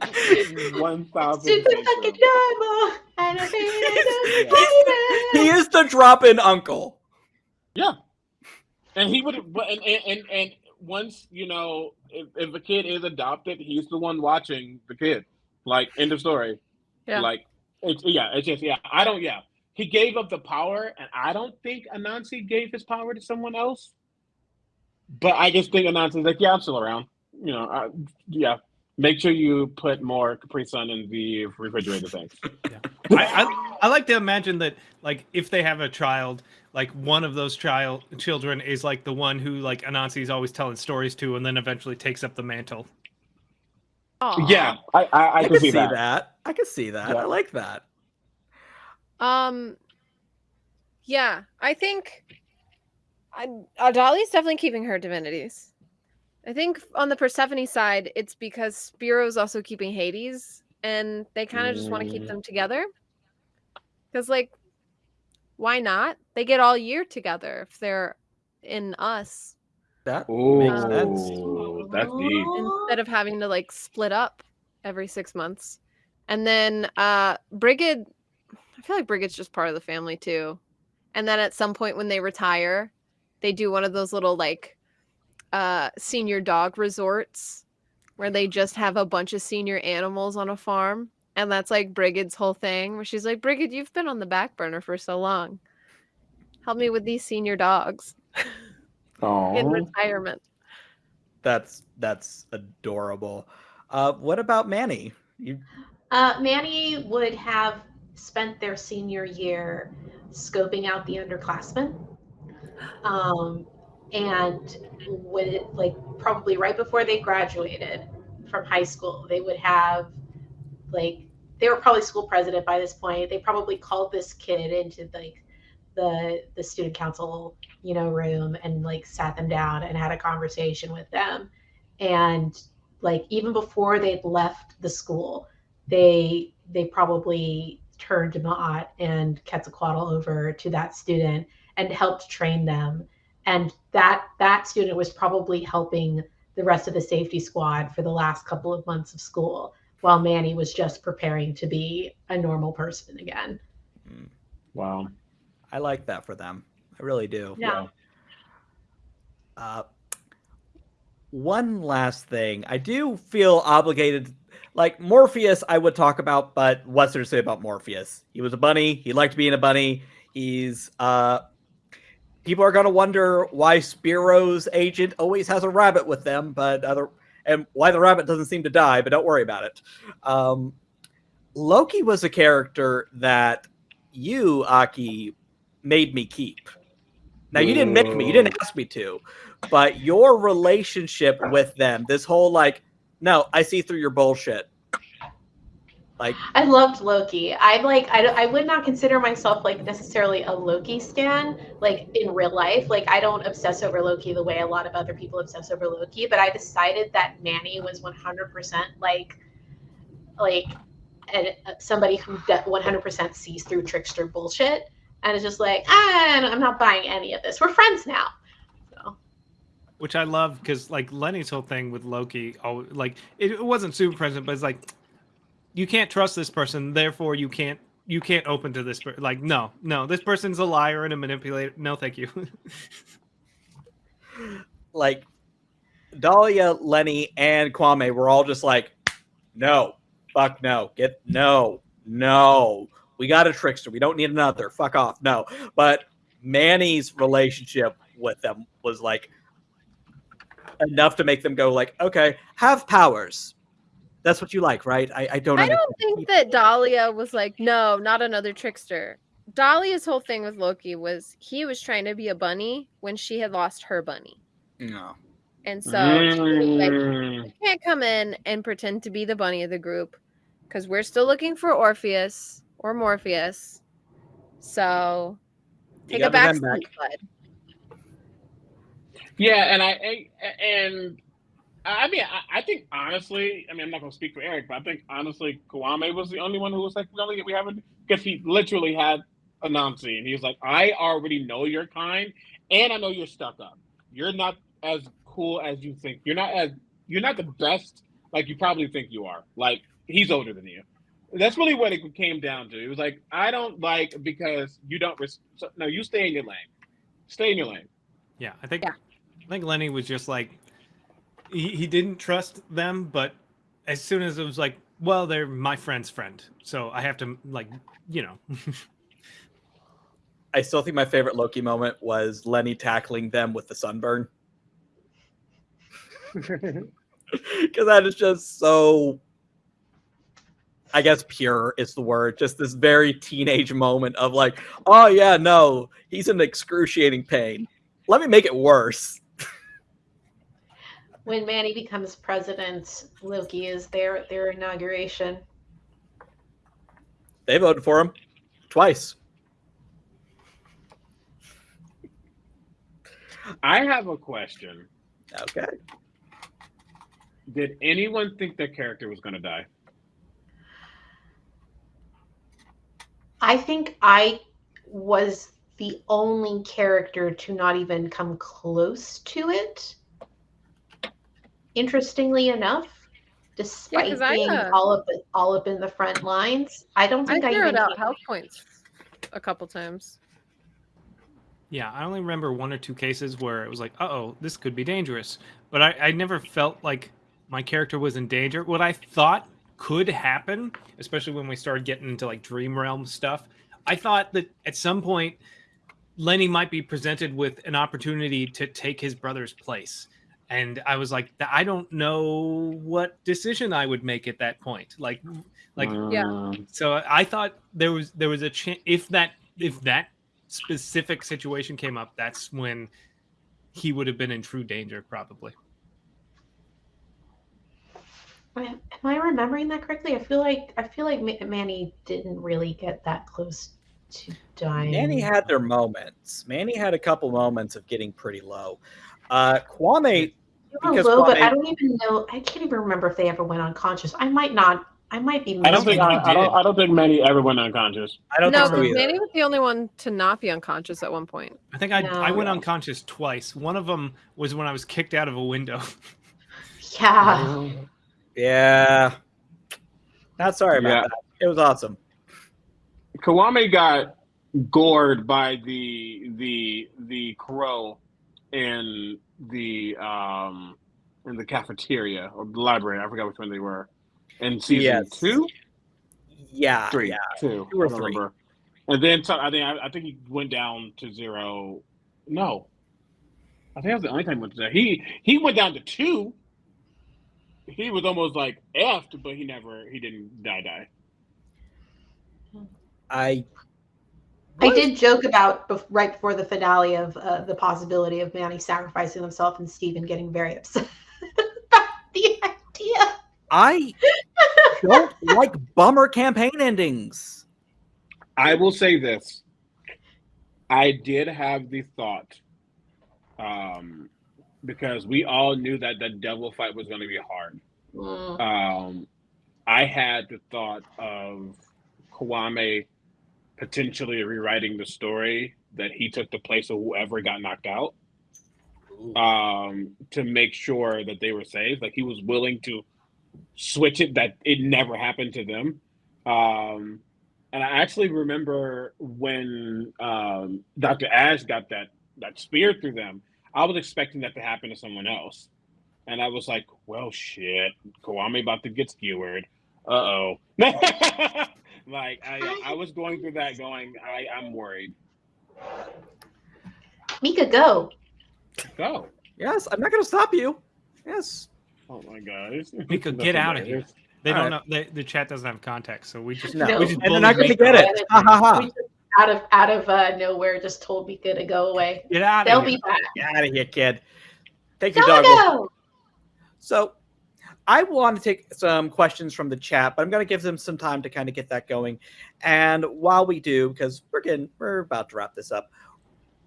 Kwame. One thousand. Stupid fucking demo. I don't think He is the drop-in uncle. Yeah, and he would, and and and, and once you know, if, if a kid is adopted, he's the one watching the kid. Like end of story. Yeah. Like it's yeah, it's just yeah. I don't yeah. He gave up the power, and I don't think Anansi gave his power to someone else. But I just think Anansi's like, yeah, I'm still around. You know, uh, yeah. Make sure you put more Capri Sun in the refrigerator. Thanks. I, I, I like to imagine that, like, if they have a child, like one of those child children is like the one who like Anansi is always telling stories to, and then eventually takes up the mantle. Aw. Yeah, I I, I, I, can can see see that. that. I can see that. Yeah. I like that. Um. Yeah, I think. I, Adali's definitely keeping her divinities. I think on the Persephone side, it's because Spiro's also keeping Hades, and they kind of just want to keep Mm. them together. Because, like, why not? They get all year together if they're in us That Ooh, makes sense. that's deep. instead of having to like split up every six months. And then uh Brigid, I feel like Brigid's just part of the family too. And then at some point when they retire, they do one of those little like uh senior dog resorts where they just have a bunch of senior animals on a farm. And that's like Brigid's whole thing, where she's like, Brigid, you've been on the back burner for so long. Help me with these senior dogs (laughs) in retirement. That's that's adorable. Uh, what about Manny? You Uh, Manny would have spent their senior year scoping out the underclassmen. Um, and would like probably right before they graduated from high school, they would have like they were probably school president by this point. They probably called this kid into like the the student council, you know, room and like sat them down and had a conversation with them. And like even before they'd left the school, they they probably turned Ma'at and Quetzalcoatl over to that student and helped train them. And that that student was probably helping the rest of the safety squad for the last couple of months of school, while Manny was just preparing to be a normal person again. Wow. I like that for them. I really do. Yeah. Uh, one last thing, I do feel obligated. Like Morpheus, I would talk about, but what's there to say about Morpheus? He was a bunny. He liked being a bunny. He's uh, people are gonna wonder why Spiro's agent always has a rabbit with them, but other and why the rabbit doesn't seem to die. But don't worry about it. Um, Loki was a character that you, Aki, made me keep. Now you didn't make me, you didn't ask me to, but your relationship with them, this whole like, no, I see through your bullshit. Like I loved Loki. I like I, I would not consider myself like necessarily a Loki stan like in real life. Like I don't obsess over Loki the way a lot of other people obsess over Loki, but I decided that Manny was 100% like like and somebody who 100% sees through trickster bullshit and is just like, ah, I'm not buying any of this. We're friends now. So. Which I love because like Lenny's whole thing with Loki, oh, like it, it wasn't super present, but it's like you can't trust this person, therefore you can't you can't open to this. Per- like no, no, this person's a liar and a manipulator. No, thank you. (laughs) like Dahlia, Lenny, and Kwame were all just like, no, fuck no, get no, no. We got a trickster. We don't need another. Fuck off. No. But Manny's relationship with them was like enough to make them go like, okay, have powers. That's what you like, right? I, I don't. I don't think that Dahlia was like, no, not another trickster. Dahlia's whole thing with Loki was he was trying to be a bunny when she had lost her bunny. No. And so mm. like, you can't come in and pretend to be the bunny of the group because we're still looking for Orpheus or Morpheus. So take a back seat, bud. Yeah, and I and I mean, I, I, think honestly, I mean, I'm not gonna speak for Eric, but I think honestly, Kwame was the only one who was like, we we haven't because he literally had a Anansi, and he was like, I already know your kind, and I know you're stuck up. You're not as cool as you think. You're not as you're not the best like you probably think you are. Like he's older than you. That's really what it came down to. It was like I don't like because you don't. Res- no, you stay in your lane. Stay in your lane. Yeah, I think. Yeah. I think Lenny was just like he, he didn't trust them, but as soon as it was like, well, they're my friend's friend, so I have to like, you know. (laughs) I still think my favorite Loki moment was Lenny tackling them with the sunburn. (laughs) Because that is just so, I guess, pure is the word. Just this very teenage moment of like, oh, yeah, no, he's in excruciating pain. Let me make it worse when Manny becomes president, Loki is there at their inauguration. They voted for him twice. I have a question. Okay. Did anyone think that character was going to die? I think I was the only character to not even come close to it interestingly enough, despite yeah, being uh, all up all up in the front lines, I don't think I, I zeroed out health points a couple times. Yeah, I only remember one or two cases where it was like, oh, this could be dangerous. But I, I never felt like my character was in danger. What I thought could happen, especially when we started getting into like dream realm stuff, I thought that at some point Lenny might be presented with an opportunity to take his brother's place and I was like, I don't know what decision I would make at that point. Like, like, yeah. So I thought there was there was a chance if that if that specific situation came up, that's when he would have been in true danger, probably. Am I remembering that correctly? I feel like I feel like Manny didn't really get that close to dying. Manny had their moments. Manny had a couple moments of getting pretty low. Uh, Kwame because low, but I don't even know. I can't even remember if they ever went unconscious. I might not. I might be. I don't think. I, I, don't. I don't think Manny ever went unconscious. I don't no, think so Manny was the only one to not be unconscious at one point. I think I no. I went unconscious twice. One of them was when I was kicked out of a window. (laughs) yeah. Yeah. Not sorry about yeah. that. It was awesome. Kwame got gored by the the the crow in the um in the cafeteria or the library. I forgot which one they were. In season yes. two, yeah, three, yeah. two, two or three. Remember. And then so, I think I, I, think he went down to zero. No, I think that was the only time he went to zero. He he went down to two. He was almost like effed, but he never he didn't die die. I I did joke about bef- right before the finale of uh, the possibility of Manny sacrificing himself and Steven getting very upset (laughs) about the idea. I don't (laughs) like bummer campaign endings. I will say this. I did have the thought, um, because we all knew that the devil fight was going to be hard. Mm. Um, I had the thought of Kwame potentially rewriting the story that he took the place of whoever got knocked out um, to make sure that they were safe. Like he was willing to switch it that it never happened to them. Um, and I actually remember when um, Dr. Ash got that that spear through them. I was expecting that to happen to someone else, and I was like, "Well, shit, Kwame about to get skewered. Uh oh." (laughs) (laughs) like I, I was going through that, going, I, I'm worried. Mika, go. Go. Yes, I'm not going to stop you. Yes. Oh my god. Mika, That's get out of here. They All don't know. They, the chat doesn't have context, so we just No, No. we just and they're not going to get it. Ha ha ha. Out of out of uh, nowhere just told Mika to go away. Get out They'll of here. be back. Get out of here, kid. Take your dog. with- Doggo! So I want to take some questions from the chat, but I'm going to give them some time to kind of get that going. And while we do, because we're getting we're about to wrap this up,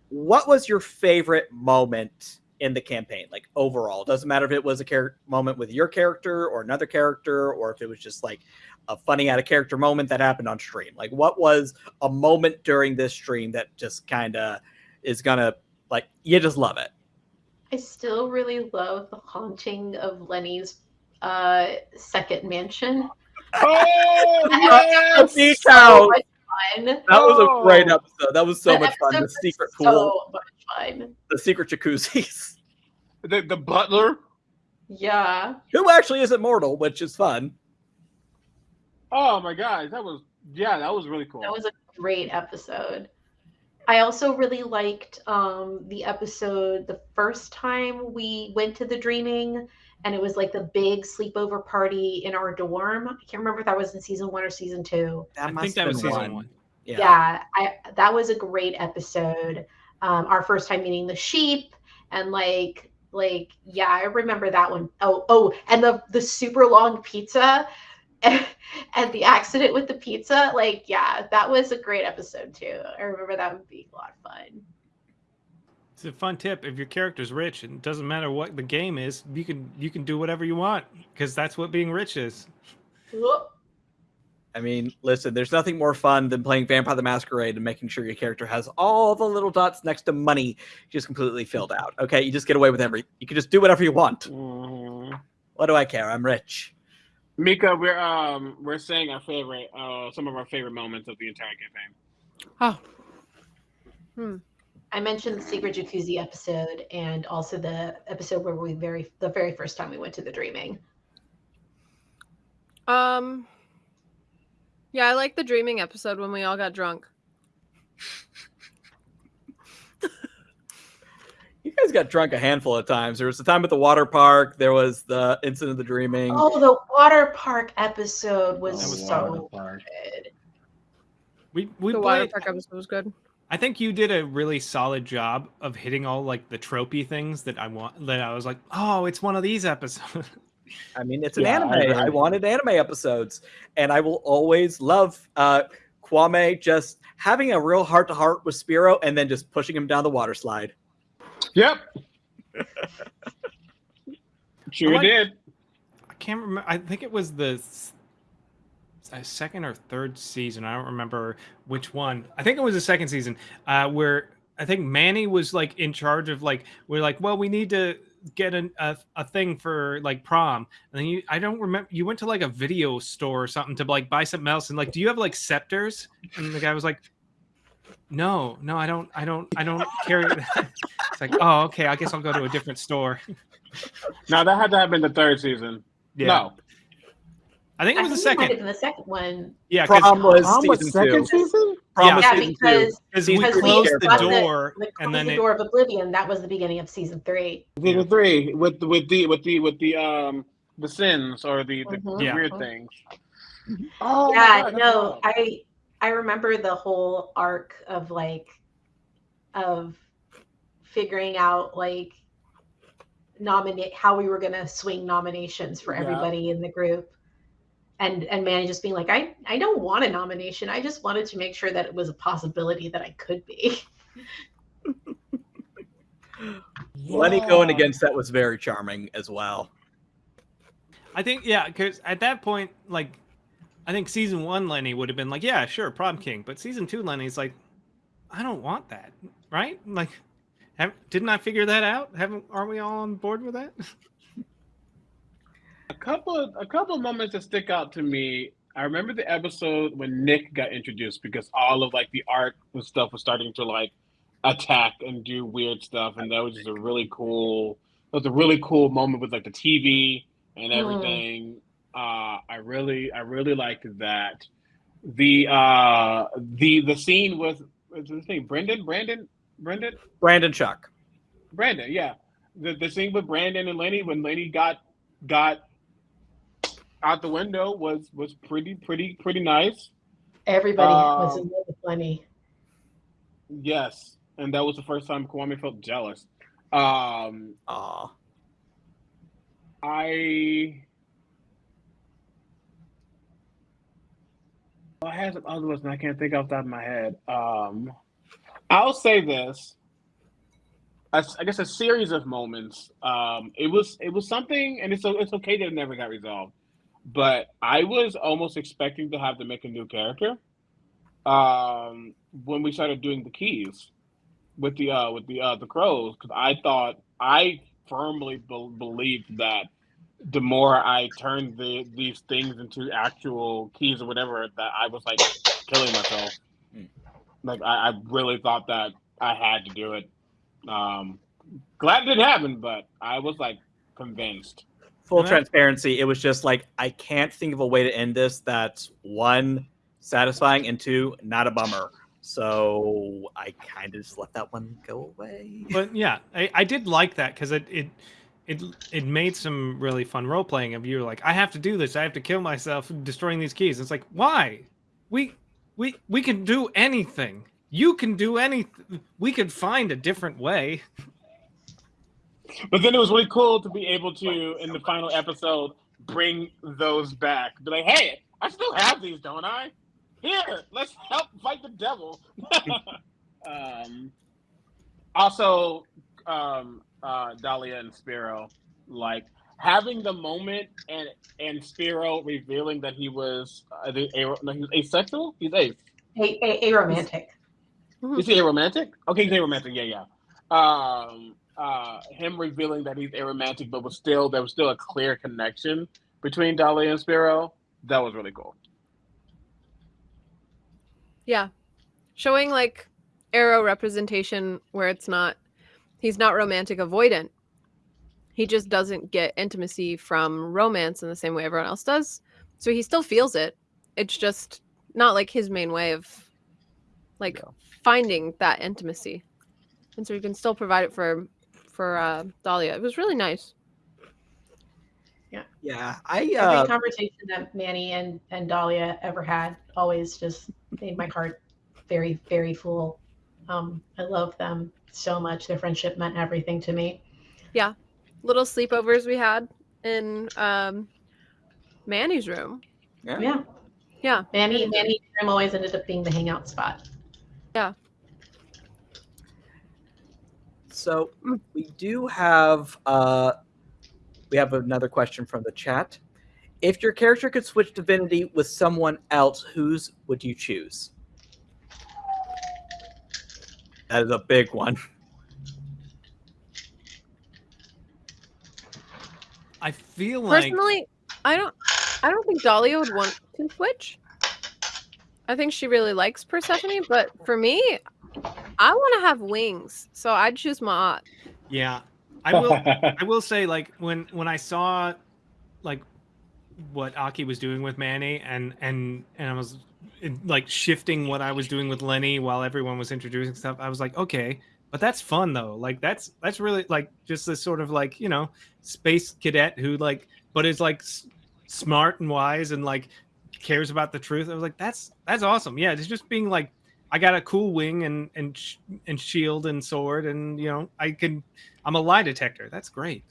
what was your favorite moment in the campaign? Like overall, doesn't matter if it was a moment with your character or another character, or if it was just like a funny out of character moment that happened on stream. Like what was a moment during this stream that just kind of is gonna like you just love it. I still really love the haunting of Lenny's uh, second mansion. Oh The (laughs) yes! beach So house. much fun. That was a great Oh. episode. That was so That much fun. The episode was secret so pool, much fun. the secret jacuzzis. (laughs) The, the butler. Yeah. Who actually is immortal, which is fun. Oh my god, that was yeah, that was really cool. That was a great episode. I also really liked um, the episode the first time we went to the dreaming, and it was like the big sleepover party in our dorm. I can't remember if that was in season one or season two. That I must think that have was been season one. Yeah. Yeah, I that was a great episode. Um, our first time meeting the sheep, and like like yeah, I remember that one. Oh oh, and the the super long pizza. (laughs) And the accident with the pizza, like, yeah, that was a great episode too. I remember that would be a lot of fun. It's a fun tip. If your character's rich, and it doesn't matter what the game is, you can you can do whatever you want because that's what being rich is. I mean, listen, there's nothing more fun than playing Vampire the Masquerade and making sure your character has all the little dots next to money just completely filled out. Okay, you just get away with every. You can just do whatever you want. Mhm. What do I care? I'm rich. Mika, we're um we're saying our favorite uh some of our favorite moments of the entire campaign. Oh, I mentioned the secret jacuzzi episode and also the episode where we very the very first time we went to the dreaming. Um. Yeah, I like the dreaming episode when we all got drunk. You guys got drunk a handful of times. There was the time at the water park. There was the incident of the dreaming. Oh, the water park episode was, That was so water good. we we the water park episode was good. I think you did a really solid job of hitting all like the tropey things that I want. That I was like, oh, it's one of these episodes. I mean, it's an Yeah, I anime. agree. I, wanted anime episodes, and I will always love uh, Kwame just having a real heart to heart with Spiro, and then just pushing him down the water slide. Yep. (laughs) sure I like- did. I can't remember. I think it was the uh, second or third season. I don't remember which one. I think it was the second season uh, where I think Manny was like in charge of like we're like, well, we need to get an, a a thing for like prom, and then you I don't remember. You went to like a video store or something to like buy something else, and like, do you have like scepters? And the guy was like. No, no, I don't, I don't, I don't carry. (laughs) it's like, oh, okay, I guess I'll go to a different store. Now that had to have been the third season. Yeah, No. I think it I was the think it might second. the second one. Yeah, 'cause- Prom was Prom was season two. second season? Prom Yeah. was season two. because Because we Because we closed the the- door, the, and then the it, door of oblivion. That was the beginning of season three. Season three with the with the with the with the um the sins or the, the, Mhm. the Yeah. weird things. Oh yeah, God, no. I I remember the whole arc of like of figuring out like nominate how we were gonna swing nominations for Yeah. everybody in the group. And and Manny just being like, I, I don't want a nomination. I just wanted to make sure that it was a possibility that I could be. (laughs) Lenny going against that was very charming as well. I think yeah, because at that point, like, I think season one Lenny would have been like, yeah, sure, prom king, but season two Lenny's like, I don't want that, right? Like, have, didn't I figure that out? Haven't aren't we all on board with that? (laughs) A couple of a couple of moments that stick out to me. I remember the episode when Nick got introduced because all of like the art and stuff was starting to like attack and do weird stuff, and that was just a really cool. It was a really cool moment with like the TV and Mm. everything. Uh, I really, I really liked that. The uh, the the scene with what's his name? Brendan, Brandon, Brendan, Brandon Chuck. Brandon, yeah. The the scene with Brandon and Lenny when Lenny got got out the window was was pretty pretty pretty nice. Everybody was Um, in love with Lenny. Yes, and that was the first time Kwame felt jealous. Um, Aw. I I had some other ones, and I can't think off the top of my head. Um, I'll say this. I guess a series of moments. Um, it was it was something, and it's o- it's okay that it never got resolved. But I was almost expecting to have to make a new character. Um, when we started doing the keys with the uh with the uh the crows, because I thought I firmly be- believed that the more I turned the these things into actual keys or whatever, that I was like killing myself. Mm. Like I, I really thought that I had to do it. Um, glad it didn't happen, but I was like convinced. Full transparency, it was just like I can't think of a way to end this that's one satisfying and two not a bummer. So I kind of just let that one go away. But yeah, I, I did like that because it it it it made some really fun role playing of you like I have to do this, I have to kill myself destroying these keys. It's like why? We we we can do anything. You can do anything. We could find a different way. (laughs) But then it was really cool to be able to, in the final episode, bring those back. Be like, hey, I still have these, don't I? Here, let's help fight the devil. (laughs) um, also, um, uh, Dahlia and Spiro, like having the moment and and Spiro revealing that he was uh, the, a, no, he was asexual. He's ace. A, a, a romantic. Is he aromantic? Okay, he's aromantic. Yeah, yeah. Um, uh, him revealing that he's aromantic, but was still there was still a clear connection between Dahlia and Spiro. That was really cool. Yeah. Showing like aro representation where it's not he's not romantic avoidant. He just doesn't get intimacy from romance in the same way everyone else does. So he still feels it. It's just not like his main way of like Yeah. finding that intimacy. And so he can still provide it for for uh Dahlia. It was really nice. Yeah, Yeah. I Every uh, conversation that Manny and, and Dahlia ever had always just made my heart very, very full. Um, I love them so much. Their friendship meant everything to me. Yeah. Little sleepovers we had in um Manny's room. yeah. Yeah. Yeah. Manny, Manny's room always ended up being the hangout spot. So we do have uh we have another question from the chat. If your character could switch divinity with someone else, whose would you choose? That is a big one. I feel like Personally, I don't I don't think Dahlia would want to switch. I think she really likes Persephone, but for me, (laughs) I want to have wings, so I'd choose Ma'at. yeah. I will (laughs) I will say like when when I saw like what Aki was doing with Manny and and and I was like shifting what I was doing with Lenny while everyone was introducing stuff, I was like, okay, but that's fun though. Like that's that's really like just this sort of like you know space cadet who like but is like s- smart and wise and like cares about the truth. I was like, that's that's awesome. Yeah, it's just being like, I got a cool wing and and and shield and sword, and you know, I can, I'm a lie detector. That's great.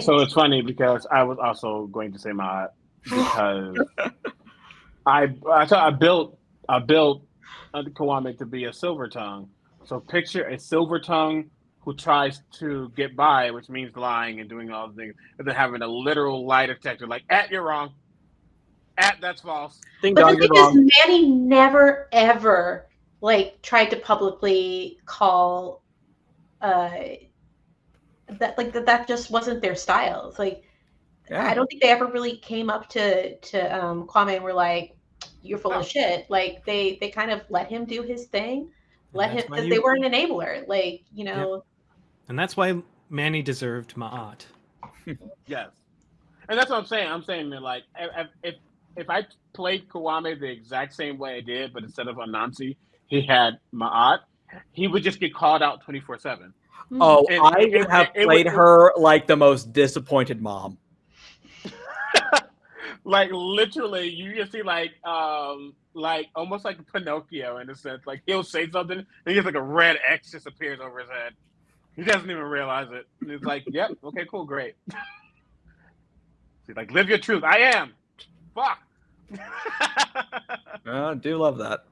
So it's funny because I was also going to say my because (laughs) I I, I built I built Kwame to be a silver tongue. So picture a silver tongue who tries to get by, which means lying and doing all the things, and then having a literal lie detector, like, at you're wrong. At that's false. Ding but the thing is, Manny never ever like tried to publicly call uh that like that that just wasn't their style. It's like yeah. I don't think they ever really came up to to um Kwame and were like, You're full oh. of shit. Like they they kind of let him do his thing. Let him because they were an enabler. Like, you know, yeah and that's why Manny deserved Ma'at. (laughs) yes, and that's what I'm saying. I'm saying that like if if, if I played Kwame the exact same way I did, but instead of Anansi, he had Ma'at, he would just get called out 24 seven. Oh, and, I would have it, played it, her like the most disappointed mom. (laughs) like literally, you just see like um like almost like Pinocchio in a sense. Like he'll say something, and he gets like a red X just appears over his head. He doesn't even realize it. He's like, "Yep, okay, cool, great." (laughs) He's like, "Live your truth." I am. Fuck. I (laughs) do love that.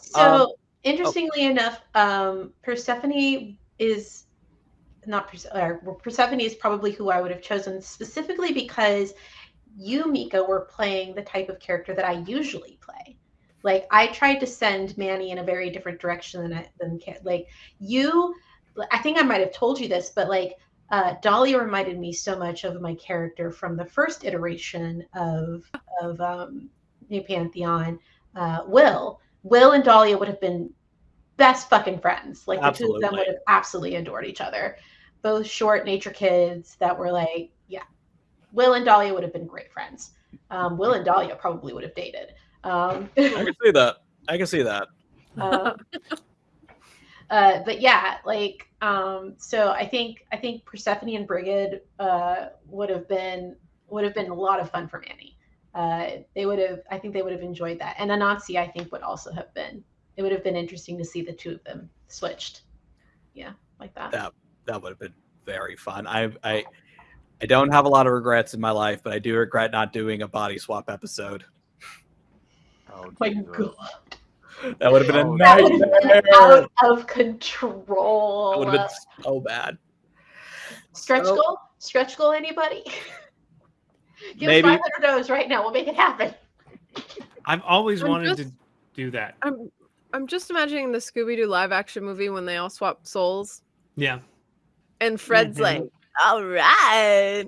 So um, interestingly oh. enough, um, Persephone is not Persephone is probably who I would have chosen specifically because you, Mika, were playing the type of character that I usually play. Like I tried to send Manny in a very different direction than I, than like you I think I might have told you this, but like uh, Dahlia reminded me so much of my character from the first iteration of of um, New Pantheon. Uh, Will, Will and Dahlia would have been best fucking friends. Like absolutely. the two of them would have absolutely adored each other. Both short nature kids that were like, yeah. Will and Dahlia would have been great friends. Um, Will and Dahlia probably would have dated. Um, I can see that. I can see that. Uh, (laughs) uh, but yeah, like um, so I think I think Persephone and Brigid uh, would have been would have been a lot of fun for Manny. Uh, they would have I think they would have enjoyed that, and Anansi I think would also have been. It would have been interesting to see the two of them switched. Yeah, like that. That that would have been very fun. I I I don't have a lot of regrets in my life, but I do regret not doing a body swap episode. Oh my god. That would have been a nightmare. Out of control. That would have been so bad. Stretch so, goal? Stretch goal, anybody? (laughs) Give maybe. us 500 dollars right now. We'll make it happen. (laughs) I've always I'm wanted just, to do that. I'm, I'm just imagining the Scooby Doo live action movie when they all swap souls. Yeah. And Fred's mm-hmm. like, all right.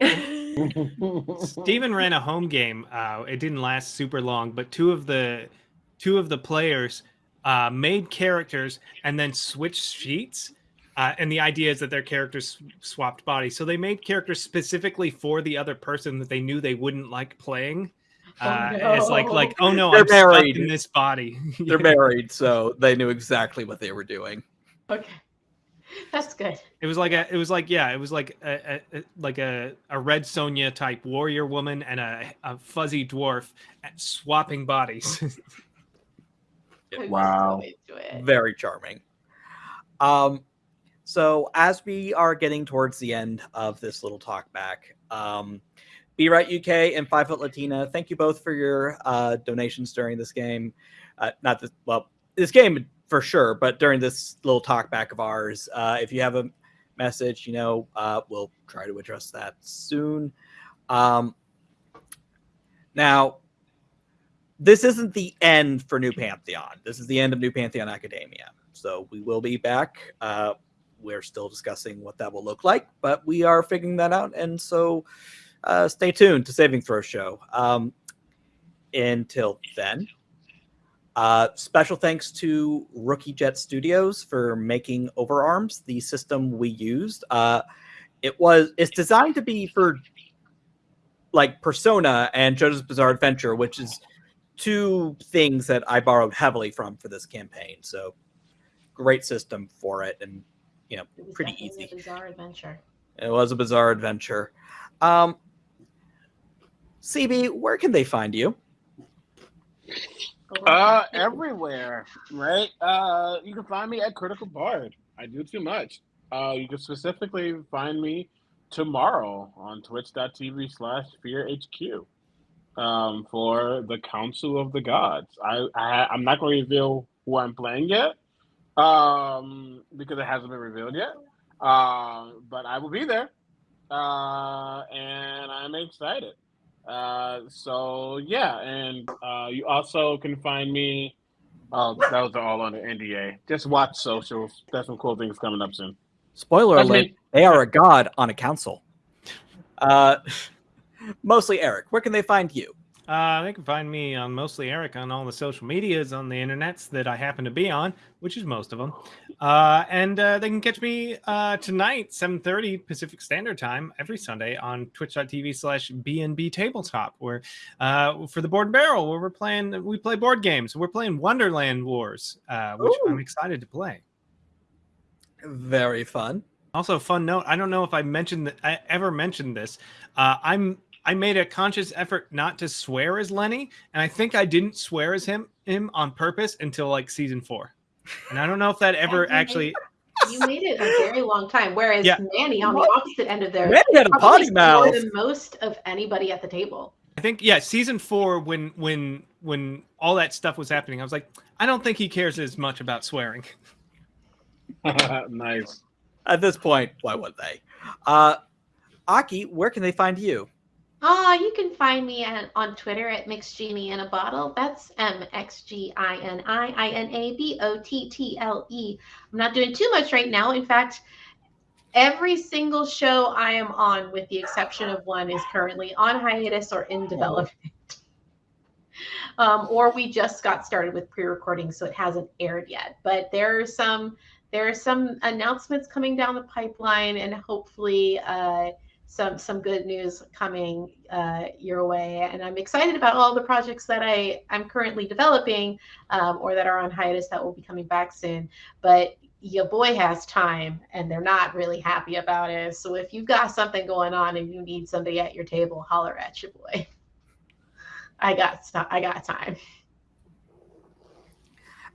(laughs) Steven ran a home game. Uh, it didn't last super long, but two of the two of the players uh, made characters and then switched sheets. Uh, and the idea is that their characters swapped bodies. So they made characters specifically for the other person that they knew they wouldn't like playing. Oh, uh, no. It's like, like, oh no, They're I'm married. stuck in this body. (laughs) They're married, so they knew exactly what they were doing. Okay. That's good. It was like a, it was like, yeah, it was like a, a like a, a red Sonja type warrior woman and a, a fuzzy dwarf swapping bodies. (laughs) wow. Very charming. Um, so as we are getting towards the end of this little talk back, um, Be Right UK and Five Foot Latina, thank you both for your uh, donations during this game. Uh, not this, well, this game for sure. But during this little talk back of ours, uh, if you have a message, you know, uh, we'll try to address that soon. Um, now, this isn't the end for New Pantheon. This is the end of New Pantheon Academia. So we will be back. Uh, we're still discussing what that will look like, but we are figuring that out. And so uh, stay tuned to Saving Throw Show. Um, until then, uh, special thanks to Rookie Jet Studios for making Overarms, the system we used. Uh, it was it's designed to be for like Persona and JoJo's Bizarre Adventure, which is two things that I borrowed heavily from for this campaign. So great system for it, and you know, pretty easy. bizarre adventure. It was a bizarre adventure. Um, CB, where can they find you? Uh, everywhere, right? Uh, you can find me at Critical Bard. I do too much. Uh, you can specifically find me tomorrow on twitch.tv slash fear HQ um, for the Council of the Gods. I, I I'm not going to reveal who I'm playing yet um, because it hasn't been revealed yet. Uh, but I will be there, uh, and I'm excited. Uh, so yeah, and uh, you also can find me. Oh, those are all under NDA. Just watch socials. There's some cool things coming up soon. Spoiler alert: they are a god on a council. Uh, mostly Eric. Where can they find you? Uh, they can find me on mostly Eric on all the social medias on the internets that I happen to be on, which is most of them. Uh, and uh, they can catch me uh, tonight, 7.30 Pacific Standard Time, every Sunday on twitch.tv slash BNB Tabletop, where uh, for the Board and Barrel, where we're playing, we play board games. We're playing Wonderland Wars, uh, which Ooh. I'm excited to play. Very fun. Also, fun note. I don't know if I mentioned that I ever mentioned this. Uh, I'm I made a conscious effort not to swear as Lenny, and I think I didn't swear as him him on purpose until like season four. And I don't know if that ever actually. you made it a very long time. Whereas yeah. Manny on the opposite end of there, Manny had a potty mouth. More than most of anybody at the table. I think yeah, season four when when when all that stuff was happening, I was like, I don't think he cares as much about swearing. (laughs) nice. At this point, why would they? Uh, Aki, where can they find you? Ah, you can find me at, on Twitter at Mixed Genie in a Bottle. That's M X G I N I I N A B O T T L E. I'm not doing too much right now. In fact, every single show I am on, with the exception of one, is currently on hiatus or in development. (laughs) Um, or we just got started with pre-recording, so it hasn't aired yet. But there are some there are some announcements coming down the pipeline, and hopefully. Uh, some some good news coming uh, your way. And I'm excited about all the projects that I I'm currently developing um, or that are on hiatus that will be coming back soon. But your boy has time, and they're not really happy about it. So if you've got something going on and you need somebody at your table, holler at your boy. I got I got time.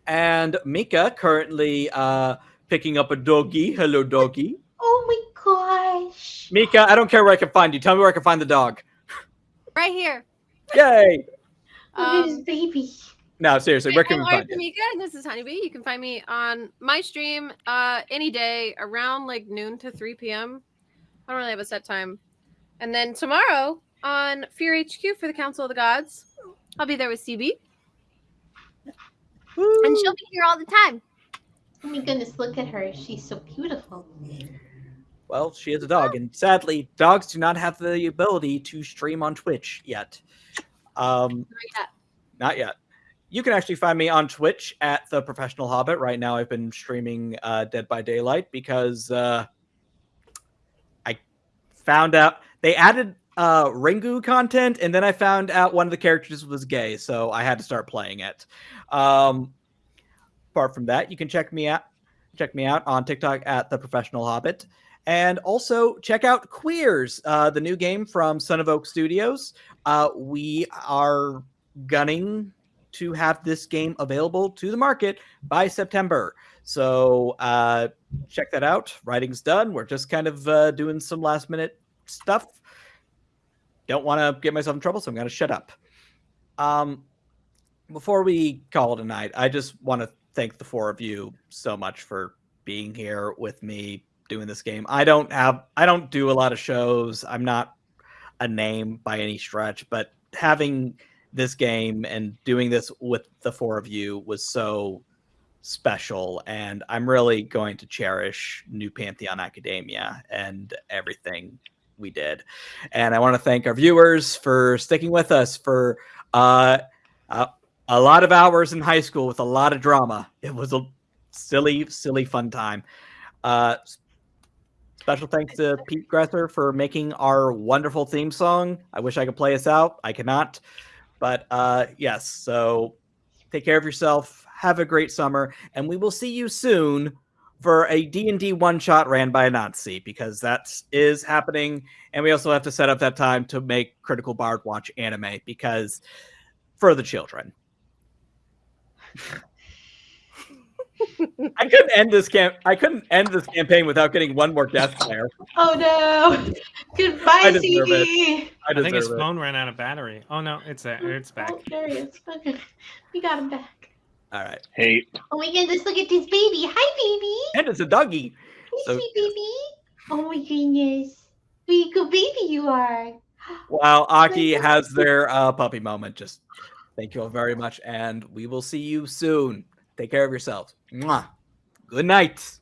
And Mika currently uh, picking up a doggy. Hello, doggy. Oh my gosh. Mika, I don't care where I can find you. Tell me where I can find the dog. Right here. Yay. Um, baby. No, seriously, where can we find you? Mika, and this is Honeybee. You can find me on my stream uh, any day around like noon to 3 p.m. I don't really have a set time. And then tomorrow on Fear HQ for the Council of the Gods, I'll be there with CB. Woo. And she'll be here all the time. Oh my goodness, look at her. She's so beautiful. Well, she is a dog, and sadly, dogs do not have the ability to stream on Twitch yet. Um, not yet. Not yet. You can actually find me on Twitch at the Professional Hobbit. Right now, I've been streaming uh, Dead by Daylight because uh, I found out they added uh, Ringu content, and then I found out one of the characters was gay, so I had to start playing it. Um, apart from that, you can check me out check me out on TikTok at the Professional Hobbit. And also check out Queers, uh, the new game from Son of Oak Studios. Uh, we are gunning to have this game available to the market by September. So uh, check that out. Writing's done. We're just kind of uh, doing some last minute stuff. Don't want to get myself in trouble, so I'm going to shut up. Um, before we call it a night, I just want to thank the four of you so much for being here with me doing this game. I don't have I don't do a lot of shows. I'm not a name by any stretch, but having this game and doing this with the four of you was so special and I'm really going to cherish New Pantheon Academia and everything we did. And I want to thank our viewers for sticking with us for uh, uh, a lot of hours in high school with a lot of drama. It was a silly, silly fun time. Uh, special thanks to Pete Gresser for making our wonderful theme song. I wish I could play us out. I cannot. But uh, yes, so take care of yourself. Have a great summer. And we will see you soon for a D&D one shot ran by a Nazi because that is happening and we also have to set up that time to make Critical Bard watch anime because for the children. (laughs) I couldn't end this camp. I couldn't end this campaign without getting one more death (laughs) player. Oh no! Goodbye, I deserve CD. I, I think his it. phone ran out of battery. Oh no, it's there. It's back. Oh, there he is. Okay, we got him back. All right, Hey. Oh my goodness! Look at this baby. Hi, baby. and it's a doggy. baby. Hi, So- sweet baby. Oh my goodness! What a good baby you are. (gasps) While Aki has (laughs) their uh, puppy moment, just thank you all very much, and we will see you soon. Take care of yourselves. Mwah. Good night.